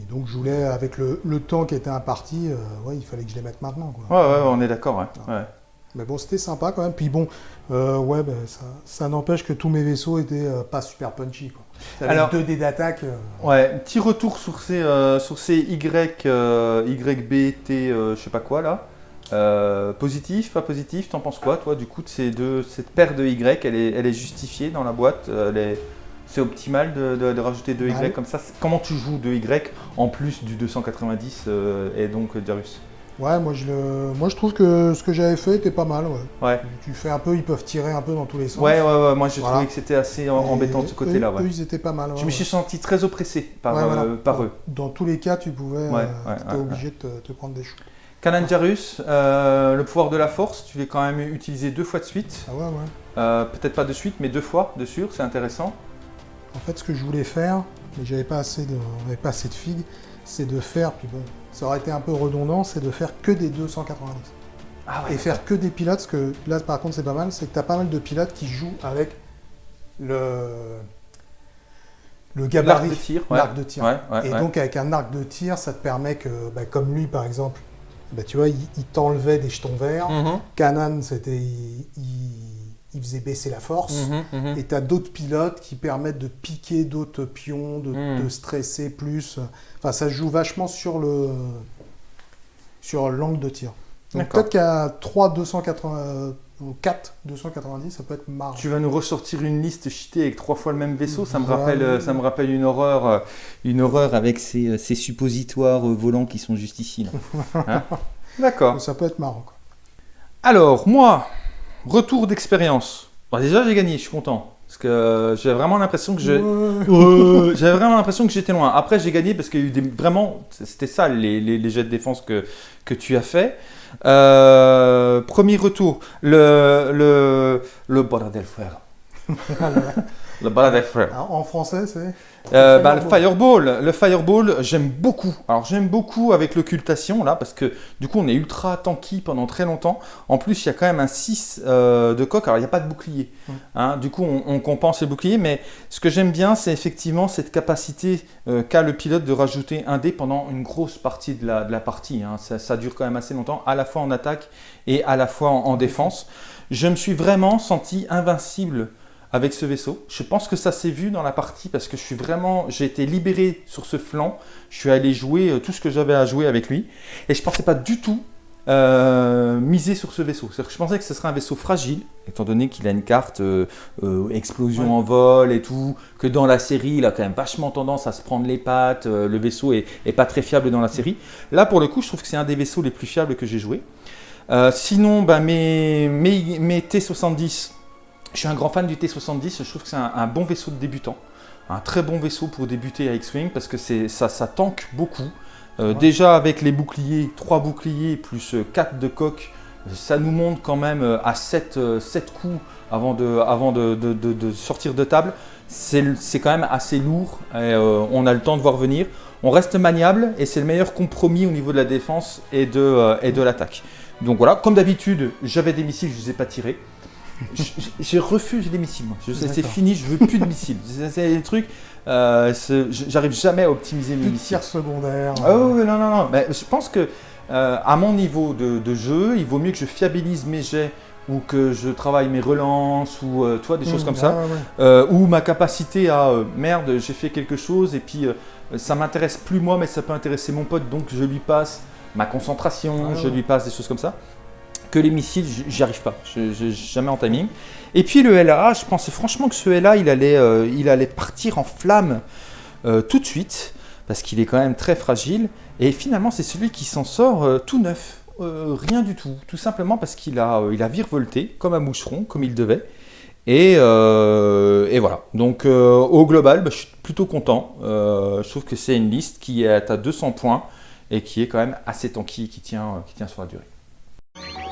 Puis donc je voulais, avec le, le temps qui était imparti, euh, ouais, il fallait que je les mette maintenant. Quoi. Ouais, ouais, on est d'accord. Ouais. Ouais. Mais bon, c'était sympa quand même. Puis bon, euh, ouais, ben, ça, ça n'empêche que tous mes vaisseaux étaient euh, pas super punchy. Quoi. Alors- 2 dés d'attaque. Ouais, petit retour sur ces, sur ces Y, YB, T, je sais pas quoi là. Euh, positif, pas positif, t'en penses quoi toi du coup de ces deux, cette paire de Y, elle est, elle est justifiée dans la boîte elle est- C'est optimal de, de- de rajouter deux Y Ouais. comme ça Comment tu joues deux Y en plus du 290 euh, et donc euh, Darius Ouais, moi je, le... moi je trouve que ce que j'avais fait était pas mal. Ouais. Ouais. Tu fais un peu, ils peuvent tirer un peu dans tous les sens. Ouais, ouais, ouais, moi j'ai Voilà. trouvé que c'était assez embêtant de ce côté-là. eux- Ouais. Eux, ils étaient pas mal. Je me suis senti très oppressé par, euh, par eux. Dans tous les cas, tu pouvais. Ouais, euh, obligé de te, te prendre des choux. Canan Jarus, euh, le pouvoir de la force, tu l'as quand même utilisé deux fois de suite. Ah ouais, ouais. Euh, Peut-être pas de suite, mais deux fois de sûr, c'est intéressant. En fait, ce que je voulais faire, mais j'avais pas assez de, on pas assez de figues, c'est de faire, puis bon, ça aurait été un peu redondant, c'est de faire que des 290. Ah Et faire que des pilotes, parce que là, par contre, c'est pas mal, c'est que tu as pas mal de pilotes qui jouent avec le, le L'arc gabarit, de tir. Ouais. l'arc de tir. Ouais, ouais, Et ouais. donc, avec un arc de tir, ça te permet que, bah, comme lui, par exemple, bah, tu vois, il, il t'enlevait des jetons verts. Mhm, Canan, c'était, il, il- il faisait baisser la force. mhm, mhm. Et tu as d'autres pilotes qui permettent de piquer d'autres pions, de, Mm. de stresser plus. Enfin, ça joue vachement sur le sur l'angle de tir. Donc peut-être qu'à 3 280 ou 4 290, ça peut être marrant. Tu vas nous ressortir une liste cheatée avec trois fois le même vaisseau. Ça me rappelle, euh, ça me rappelle une horreur, euh, une horreur avec ces, euh, ces suppositoires volants qui sont juste ici. Hein? D'accord. Ça peut être marrant. Quoi. Alors moi, retour d'expérience. Bon, déjà j'ai gagné, je suis content parce que euh, j'ai vraiment l'impression que Ouais. J'avais vraiment l'impression que j'étais loin. Après, j'ai gagné parce qu'il y a eu des, vraiment, c'était ça les, les, les jets de défense que, que tu as fait. Euh, premier retour, le le le Bola del Del Fuego. Alors, en français, c'est Euh, Le bah, le Fireball. le fireball, j'aime beaucoup. Alors j'aime beaucoup avec l'occultation là parce que du coup on est ultra tanky pendant très longtemps. En plus il y a quand même un 6 euh, de coque. Alors il n'y a pas de bouclier. Hein, du coup on, on compense les boucliers. Mais ce que j'aime bien c'est effectivement cette capacité euh, qu'a le pilote de rajouter un dé pendant une grosse partie de la, de la partie. hein. Ça, ça dure quand même assez longtemps, à la fois en attaque et à la fois en, en défense. Je me suis vraiment senti invincible avec ce vaisseau. Je pense que ça s'est vu dans la partie parce que je suis vraiment, j'ai été libéré sur ce flanc. Je suis allé jouer euh, tout ce que j'avais à jouer avec lui et je pensais pas du tout euh, miser sur ce vaisseau. Que je pensais que ce serait un vaisseau fragile, étant donné qu'il a une carte euh, euh, explosion Ouais. en vol et tout, que dans la série il a quand même vachement tendance à se prendre les pattes. le vaisseau est, est pas très fiable dans la série. Là pour le coup, je trouve que c'est un des vaisseaux les plus fiables que j'ai joué. Sinon, bah, mes, mes, mes T70, je suis un grand fan du T70, je trouve que c'est un, un bon vaisseau de débutant. Un très bon vaisseau pour débuter à X-Wing parce que ça, ça tank beaucoup. Euh, Ouais. Déjà avec les boucliers, 3 boucliers plus 4 de coque, ça nous monte quand même euh, à 7, coups avant de, avant de, de- de- de sortir de table. C'est c'est quand même assez lourd et euh, on a le temps de voir venir. On reste maniable et c'est le meilleur compromis au niveau de la défense et de, euh, et de l'attaque. Donc voilà, comme d'habitude, j'avais des missiles, je ne les ai pas tirés. Je, je- refuse les missiles, moi. C'est fini, je veux plus de missiles. C'est des trucs, euh, j'arrive jamais à optimiser mes missiles. tir secondaire. Ah oui, non, non, non. Mais je pense que euh, à mon niveau de, de jeu, il vaut mieux que je fiabilise mes jets ou que je travaille mes relances ou euh, tu vois, des choses Mmh, comme ça. ouais, ouais. Euh, ou ma capacité à merde, j'ai fait quelque chose et puis ça m'intéresse plus moi, mais ça peut intéresser mon pote, donc je lui passe ma concentration, Ah, je ouais. lui passe des choses comme ça. Que les missiles, j'y arrive pas. Je, jamais en timing. Et puis le LA, je pensais franchement que ce LA, il allait, euh, il allait partir en flamme euh, tout de suite, parce qu'il est quand même très fragile. Et finalement, c'est celui qui s'en sort euh, tout neuf. rien du tout. Tout simplement parce qu'il a, virevolté, comme un moucheron, comme il devait. Et, et voilà. Donc au global, bah, je suis plutôt content. je trouve que c'est une liste qui est à 200 points et qui est quand même assez tanky, qui tient, qui tient sur la durée.